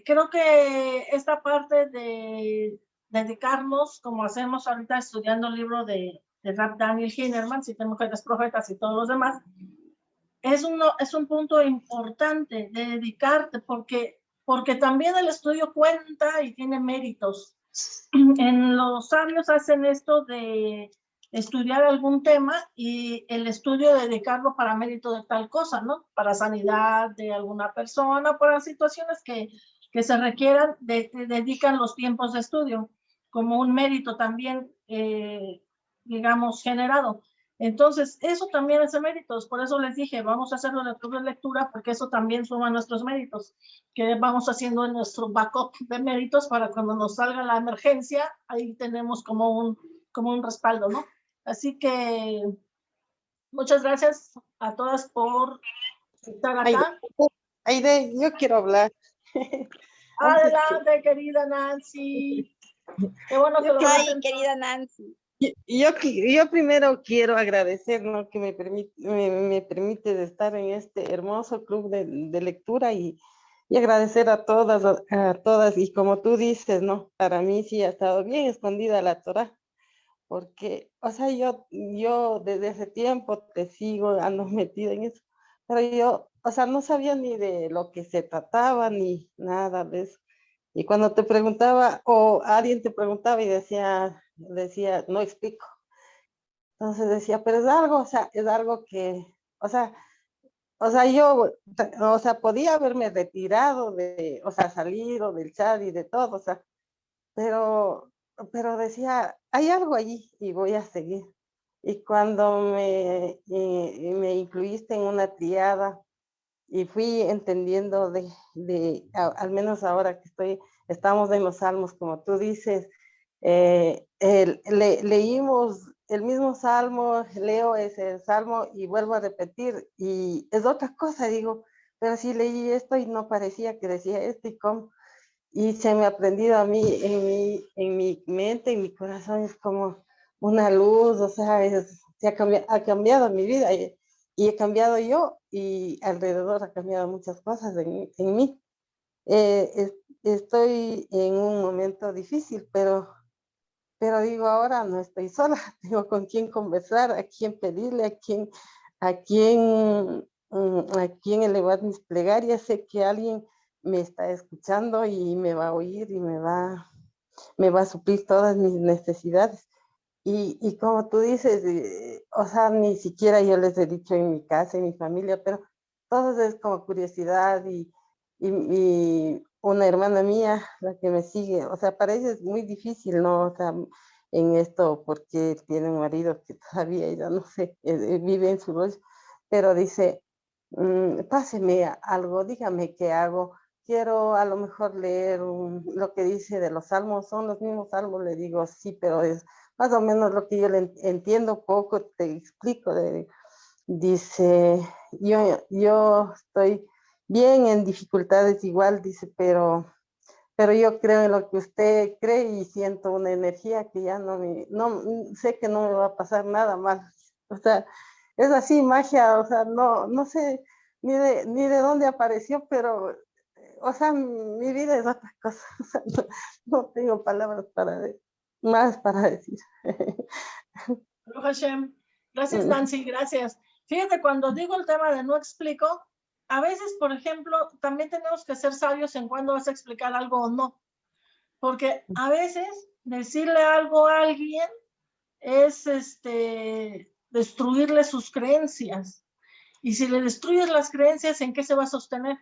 creo que esta parte de dedicarnos, como hacemos ahorita estudiando el libro de, de Rap Daniel Hinnerman, Siete Mujeres Profetas y todos los demás, es, uno, es un punto importante de dedicarte porque, porque también el estudio cuenta y tiene méritos. [clears throat] En los sabios hacen esto de estudiar algún tema y el estudio dedicarlo para mérito de tal cosa, ¿no? Para sanidad de alguna persona, para situaciones que, que se requieran, de, dedican los tiempos de estudio como un mérito también, eh, digamos, generado. Entonces, eso también de méritos. Por eso les dije, vamos a hacerlo en club de lectura, porque eso también suma nuestros méritos, que vamos haciendo en nuestro backup de méritos para cuando nos salga la emergencia, ahí tenemos como un, como un respaldo, ¿no? Así que muchas gracias a todas por estar acá. Aide, yo quiero hablar. [laughs] Adelante, querida Nancy. Qué bueno que lo Ay, querida Nancy. Yo, yo primero quiero agradecer ¿no? que me permite, me, permite estar en este hermoso club de, lectura y, y, agradecer a todas, a todas. Y como tú dices, ¿no? Para mí sí ha estado bien escondida la Torah porque, o sea, yo, yo desde ese tiempo te sigo, ando [laughs] metida en eso, pero yo, o sea, no sabía ni de lo que se trataba, ni nada de eso. Y cuando te preguntaba, o alguien te preguntaba y decía, decía, no explico. Entonces decía, pero es algo, o sea, es algo que, o sea, o sea, yo, o sea, podía haberme retirado de, o sea, salido del chat y de todo, o sea, pero pero decía, hay algo allí y voy a seguir. Y cuando me, eh, me incluiste en una triada y fui entendiendo de, de al menos ahora que estoy, estamos en los salmos, como tú dices, eh, leímos el mismo salmo, leo ese salmo y vuelvo a repetir y es otra cosa, digo, pero sí leí esto y no parecía que decía esto y cómo y se me ha aprendido a mí en mi, en mi mente, en mi corazón, es como una luz, o sea, se ha, cambiado, ha cambiado mi vida y, he cambiado yo y alrededor ha cambiado muchas cosas en, en mí. Eh, estoy en un momento difícil, pero, pero digo, ahora no estoy sola, [laughs] tengo con quién conversar, a quién pedirle, a quién, a quién, mm, a quién elevar mis plegarias, sé que alguien me está escuchando y me va a oír y me va, me va a suplir todas mis necesidades. Y, y como tú dices, eh, o sea, ni siquiera yo les he dicho en mi casa, en mi familia, pero todo es como curiosidad y, y, una hermana mía, la que me sigue, o sea, para ella es muy difícil, ¿no? O sea, en esto, porque tiene un marido que todavía ya no sé, eh, vive en su rollo, pero dice, mm, páseme algo, dígame qué hago, quiero a lo mejor leer lo que dice de los salmos, son los mismos salmos, le digo sí, pero es más o menos lo que yo le entiendo poco, te explico. dice, yo, yo estoy bien en dificultades igual, dice, pero, pero yo creo en lo que usted cree y siento una energía que ya no me, no, sé que no me va a pasar nada mal. O sea, es así, magia, o sea, no, no sé ni de, ni de dónde apareció, pero o sea, mi vida es otra cosa, [laughs] no, tengo palabras para más para decir. Gracias, mm. Nancy, gracias. Fíjate, cuando digo el tema de no explico, a veces, por ejemplo, también tenemos que ser sabios en cuándo vas a explicar algo o no. Porque a veces decirle algo a alguien es este, destruirle sus creencias. Y si le destruyes las creencias, ¿en qué se va a sostener?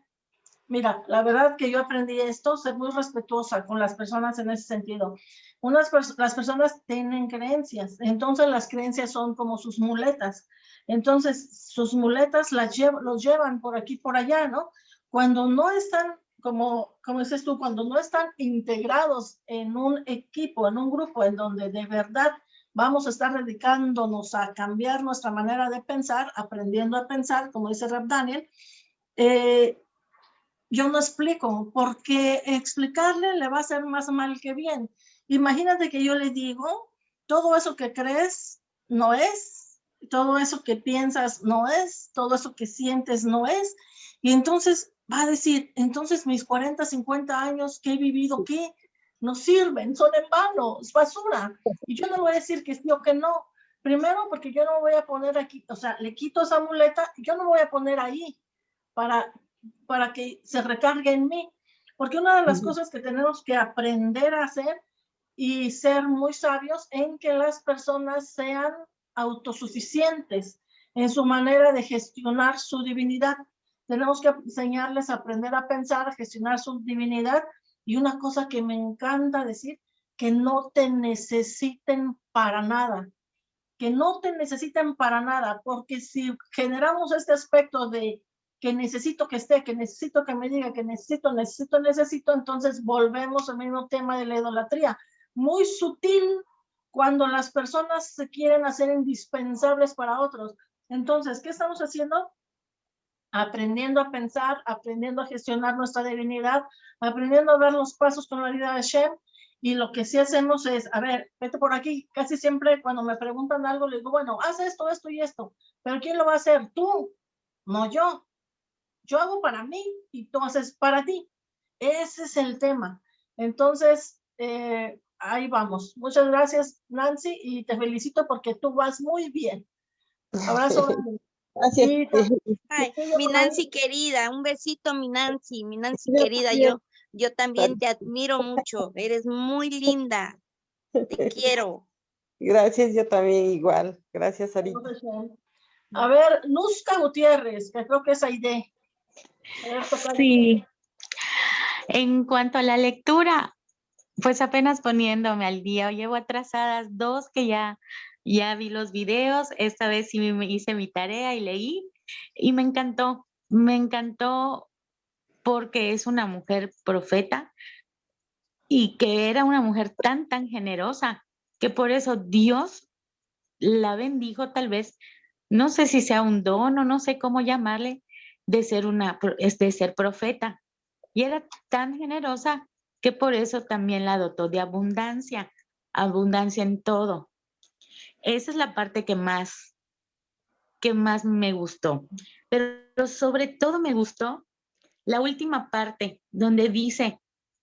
Mira, la verdad que yo aprendí esto, ser muy respetuosa con las personas en ese sentido. Unas las personas tienen creencias, entonces las creencias son como sus muletas. Entonces sus muletas las los llevan por aquí, por allá, ¿no? Cuando no están, como, como dices tú, cuando no están integrados en un equipo, en un grupo en donde de verdad vamos a estar dedicándonos a cambiar nuestra manera de pensar, aprendiendo a pensar, como dice Rap Daniel, eh, yo no explico, porque explicarle le va a hacer más mal que bien. Imagínate que yo le digo, todo eso que crees no es, todo eso que piensas no es, todo eso que sientes no es. Y entonces va a decir, entonces mis 40, 50 años que he vivido, ¿qué? No sirven, son en vano, es basura. Y yo no voy a decir que sí o que no, Primero, porque yo no voy a poner aquí, o sea, le quito esa muleta, yo no voy a poner ahí para, para que se recargue en mí. Porque una de las cosas que tenemos que aprender a hacer y ser muy sabios en que las personas sean autosuficientes en su manera de gestionar su divinidad. Tenemos que enseñarles a aprender a pensar, a gestionar su divinidad. Y una cosa que me encanta decir, que no te necesiten para nada, que no te necesiten para nada, porque si generamos este aspecto de que necesito que esté, que necesito que me diga, que necesito, necesito, necesito, entonces volvemos al mismo tema de la idolatría. Muy sutil cuando las personas se quieren hacer indispensables para otros. Entonces, ¿qué estamos haciendo? Aprendiendo a pensar, aprendiendo a gestionar nuestra divinidad, aprendiendo a ver los pasos con la vida de Shem y lo que sí hacemos es, a ver, vete por aquí. Casi siempre cuando me preguntan algo, les digo, bueno, haz esto, esto y esto. Pero ¿quién lo va a hacer? Tú, no yo. Yo hago para mí y tú haces para ti. Ese es el tema. Entonces, eh, ahí vamos. Muchas gracias, Nancy, y te felicito porque tú vas muy bien. Abrazo. [laughs] Gracias. [laughs] mi Nancy querida, un besito, mi Nancy, mi Nancy querida, yo yo también te admiro mucho, eres muy linda. Te [laughs] quiero. Gracias, yo también igual. Gracias, Ari. A ver, Nusca Gutiérrez, que creo que es Aide. Sí. En cuanto a la lectura, pues apenas poniéndome al día, llevo atrasadas dos que ya, ya vi los videos, esta vez sí me hice mi tarea y leí y me encantó, me encantó porque es una mujer profeta y que era una mujer tan, tan generosa que por eso Dios la bendijo tal vez, no sé si sea un don o no sé cómo llamarle, de ser una, de ser profeta. Y era tan generosa que por eso también la dotó de abundancia, abundancia en todo. Esa es la parte que más, que más me gustó. Pero sobre todo me gustó la última parte donde dice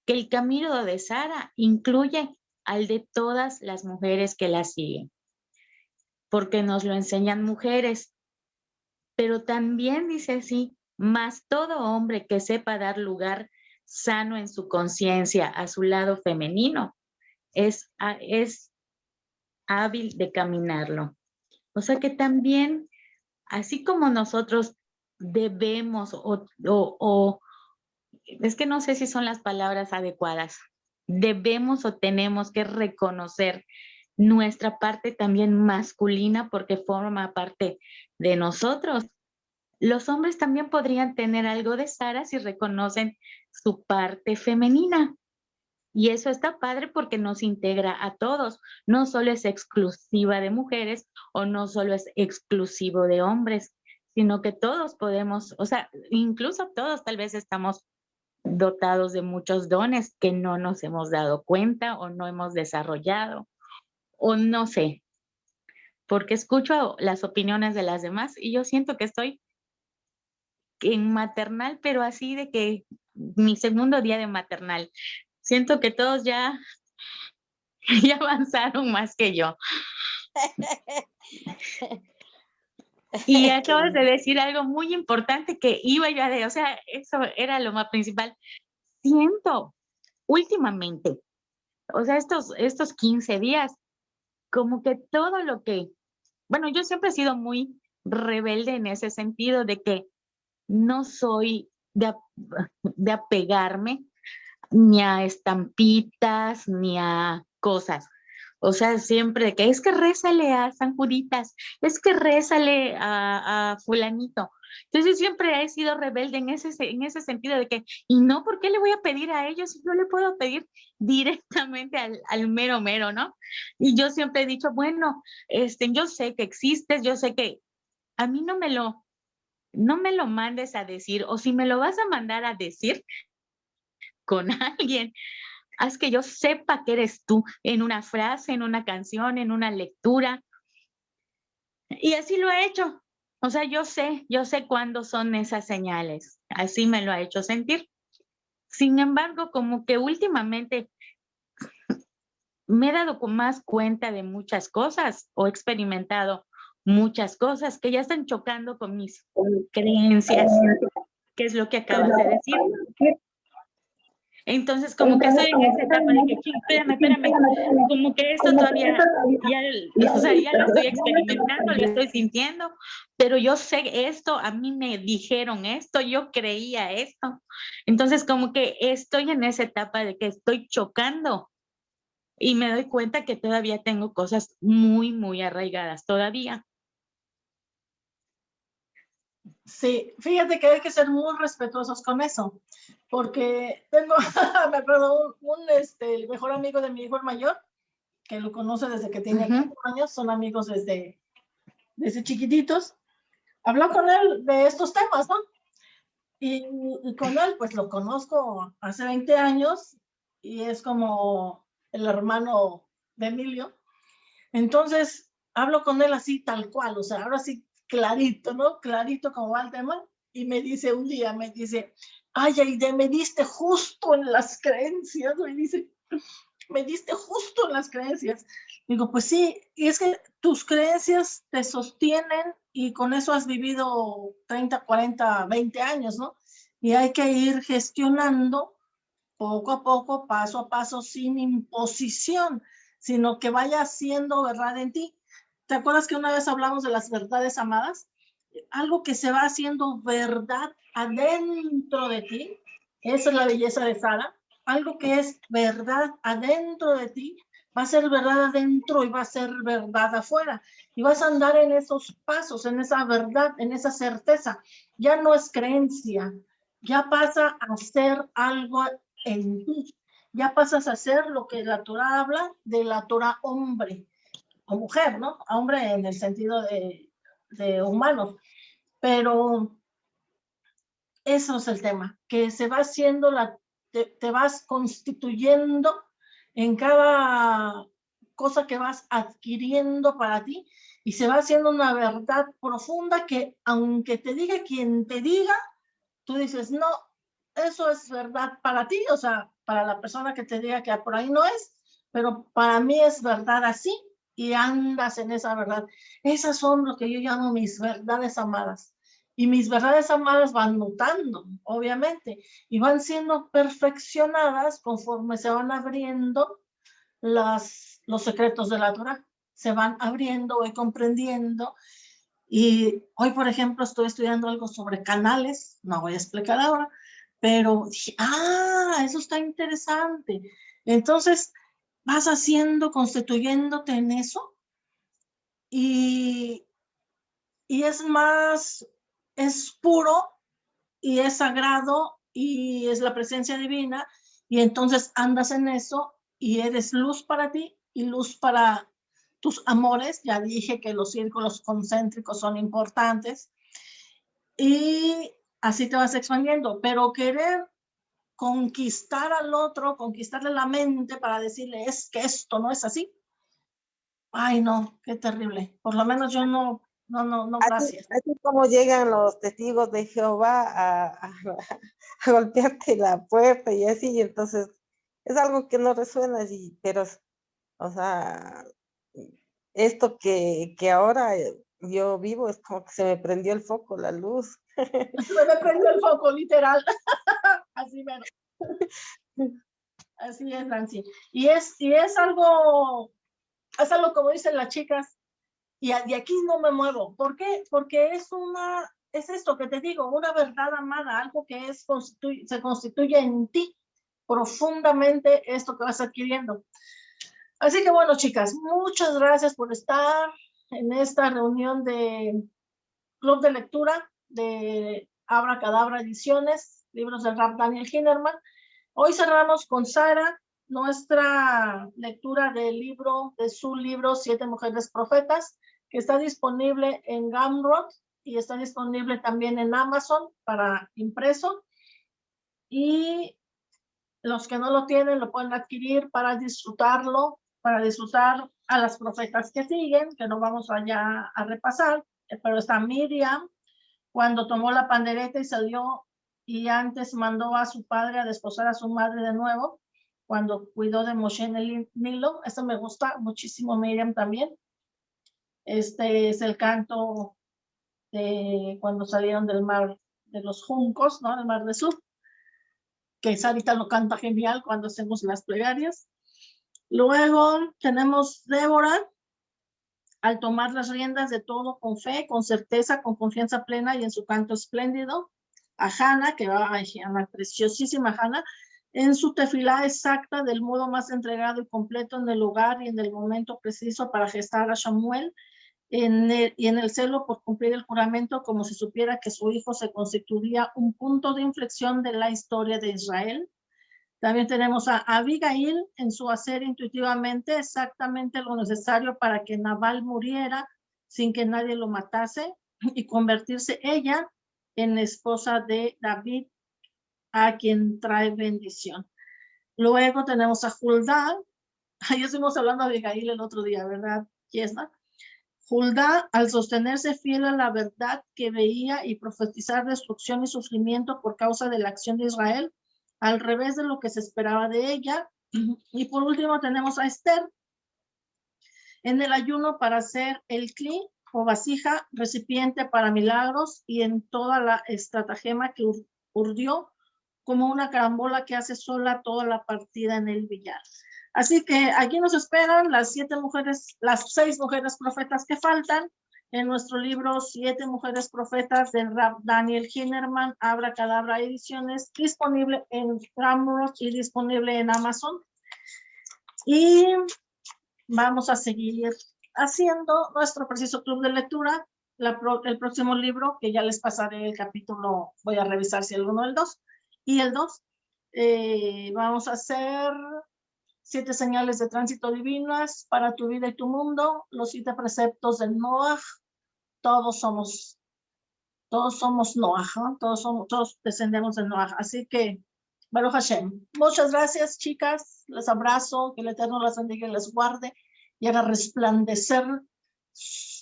que el camino de Sara incluye al de todas las mujeres que la siguen, porque nos lo enseñan mujeres, pero también dice así, más todo hombre que sepa dar lugar sano en su conciencia a su lado femenino es, es hábil de caminarlo. O sea que también, así como nosotros debemos o, es que no sé si son las palabras adecuadas, debemos o tenemos que reconocer nuestra parte también masculina porque forma parte de nosotros. Los hombres también podrían tener algo de Sara si reconocen su parte femenina. Y eso está padre porque nos integra a todos. No solo es exclusiva de mujeres o no solo es exclusivo de hombres sino que todos podemos, o sea, incluso todos tal vez estamos dotados de muchos dones que no nos hemos dado cuenta o no hemos desarrollado, o no sé, porque escucho las opiniones de las demás y yo siento que estoy en maternal, pero así de que mi segundo día de maternal, siento que todos ya, [laughs] ya avanzaron más que yo. Y [laughs] acabas de decir algo muy importante que iba yo a decir, o sea, eso era lo más principal. Siento últimamente, o sea, estos, estos 15 días, como que todo lo que, bueno, yo siempre he sido muy rebelde en ese sentido de que no soy de, de apegarme ni a estampitas, ni a cosas. O sea, siempre que es que rézale a San Juditas, es que rézale a, fulanito. Entonces siempre he sido rebelde en ese, en ese sentido de que, y no, ¿por qué le voy a pedir a ellos si yo le puedo pedir directamente al, al mero mero, ¿no? Y yo siempre he dicho, bueno, este, yo sé que existes, yo sé que a mí no me lo, no me lo mandes a decir, o si me lo vas a mandar a decir con [laughs] alguien, haz que yo sepa que eres tú en una frase, en una canción, en una lectura. Y así lo he hecho. O sea, yo sé, yo sé cuándo son esas señales. Así me lo ha hecho sentir. Sin embargo, como que últimamente me he dado más cuenta de muchas cosas o he experimentado muchas cosas que ya están chocando con mis creencias, que es lo que acabas de decir. Entonces, como que estoy en esa etapa de que, espérame, espérame, como que esto todavía, ya, o sea, ya lo estoy experimentando, lo estoy sintiendo, pero yo sé esto, a mí me dijeron esto, yo creía esto. Entonces, como que estoy en esa etapa de que estoy chocando y me doy cuenta que todavía tengo cosas muy, muy arraigadas todavía. Sí, fíjate que hay que ser muy respetuosos con eso, porque tengo, [laughs] me acuerdo, un, este, el mejor amigo de mi hijo el mayor, que lo conoce desde que tiene años, son amigos desde, desde chiquititos, habló con él de estos temas, ¿no? Y, y, con él, pues lo conozco hace 20 años y es como el hermano de Emilio. Entonces, hablo con él así tal cual, o sea, ahora sí clarito, ¿no? Clarito como tema. Y me dice un día, me dice, ay, Aide, me diste justo en las creencias, me dice, me diste justo en las creencias. Digo, pues sí, y es que tus creencias te sostienen y con eso has vivido 30, 40, 20 años, ¿no? Y hay que ir gestionando poco a poco, paso a paso, sin imposición, sino que vaya siendo verdad en ti. ¿Te acuerdas que una vez hablamos de las verdades amadas? Algo que se va haciendo verdad adentro de ti. Esa es la belleza de Sara. Algo que es verdad adentro de ti va a ser verdad adentro y va a ser verdad afuera. Y vas a andar en esos pasos, en esa verdad, en esa certeza. Ya no es creencia, ya pasa a ser algo en ti. Ya pasas a ser lo que la Torah habla de la Torah hombre o mujer, ¿no? Hombre en el sentido de, de humano. Pero eso es el tema, que se va haciendo la, te, vas constituyendo en cada cosa que vas adquiriendo para ti y se va haciendo una verdad profunda que aunque te diga quien te diga, tú dices, no, eso es verdad para ti, o sea, para la persona que te diga que por ahí no es, pero para mí es verdad así y andas en esa verdad. Esas son lo que yo llamo mis verdades amadas. Y mis verdades amadas van mutando, obviamente, y van siendo perfeccionadas conforme se van abriendo las, los secretos de la Torah. Se van abriendo, y comprendiendo. Y hoy, por ejemplo, estoy estudiando algo sobre canales, no voy a explicar ahora, pero dije, ah, eso está interesante. Entonces, vas haciendo, constituyéndote en eso y, y es más, es puro y es sagrado y es la presencia divina y entonces andas en eso y eres luz para ti y luz para tus amores. Ya dije que los círculos concéntricos son importantes y así te vas expandiendo, pero querer conquistar al otro, conquistarle la mente para decirle, es que esto no es así. Ay, no, qué terrible. Por lo menos yo no, no, no, no, gracias. Así, como llegan los testigos de Jehová a, a, [laughs] golpearte la puerta y así, y entonces es algo que no resuena, así, pero, o sea, esto que, que ahora yo vivo es como que se me prendió el foco, la luz. Se me prendió el foco, literal. [laughs] Así. Así es, Nancy. Y es, y es algo, es algo como dicen las chicas, y de aquí no me muevo. ¿Por qué? Porque es una, es esto que te digo, una verdad amada, algo que es, se constituye en ti profundamente esto que vas adquiriendo. Así que bueno, chicas, muchas gracias por estar en esta reunión de Club de Lectura de Abra Cadabra Ediciones libros del rap Daniel Hinnerman. Hoy cerramos con Sara, nuestra lectura del libro, de su libro Siete Mujeres Profetas, que está disponible en Gumroad y está disponible también en Amazon para impreso. Y los que no lo tienen lo pueden adquirir para disfrutarlo, para disfrutar a las profetas que siguen, que no vamos allá a repasar, pero está Miriam, cuando tomó la pandereta y salió y antes mandó a su padre a desposar a su madre de nuevo. cuando cuidó de Moshe en el Nilo. Eso me gusta muchísimo, Miriam también. Este es el canto de cuando salieron del mar de los juncos, ¿no? El mar de Sur, que Sarita lo canta genial cuando hacemos las plegarias. Luego tenemos Débora, al tomar las riendas de todo con fe, con certeza, con confianza plena y en su canto espléndido. A Hannah, que va a la preciosísima Hannah, en su tefilá exacta del modo más entregado y completo en el lugar y en el momento preciso para gestar a Samuel y en el celo por cumplir el juramento como si supiera que su hijo se constituiría un punto de inflexión de la historia de Israel. También tenemos a Abigail en su hacer intuitivamente exactamente lo necesario para que Nabal muriera sin que nadie lo matase y convertirse ella en esposa de David, a quien trae bendición. Luego tenemos a Juldá. [laughs] Ahí estuvimos hablando de Abigail el otro día, ¿verdad, Yesna? Juldá, al sostenerse fiel a la verdad que veía y profetizar destrucción y sufrimiento por causa de la acción de Israel, al revés de lo que se esperaba de ella. [clears throat] Y por último tenemos a Esther en el ayuno para hacer el cli o vasija, recipiente para milagros y en toda la estratagema que urdió como una carambola que hace sola toda la partida en el billar. Así que aquí nos esperan las siete mujeres, las seis mujeres profetas que faltan en nuestro libro Siete Mujeres Profetas de Daniel Hinnerman, Abra Cadabra Ediciones, disponible en Ramrock y disponible en Amazon. Y vamos a seguir haciendo nuestro preciso club de lectura. el próximo libro, que ya les pasaré el capítulo, voy a revisar si el uno o el dos, y el dos, eh, vamos a hacer siete señales de tránsito divinas para tu vida y tu mundo, los siete preceptos del Noah, todos somos, todos somos Noah, todos, somos, todos descendemos de Noah, así que, Baruch Hashem, muchas gracias chicas, les abrazo, que el Eterno las bendiga y les guarde y haga resplandecer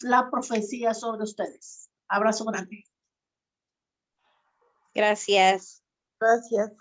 la profecía sobre ustedes. Abrazo grande. Gracias. Gracias.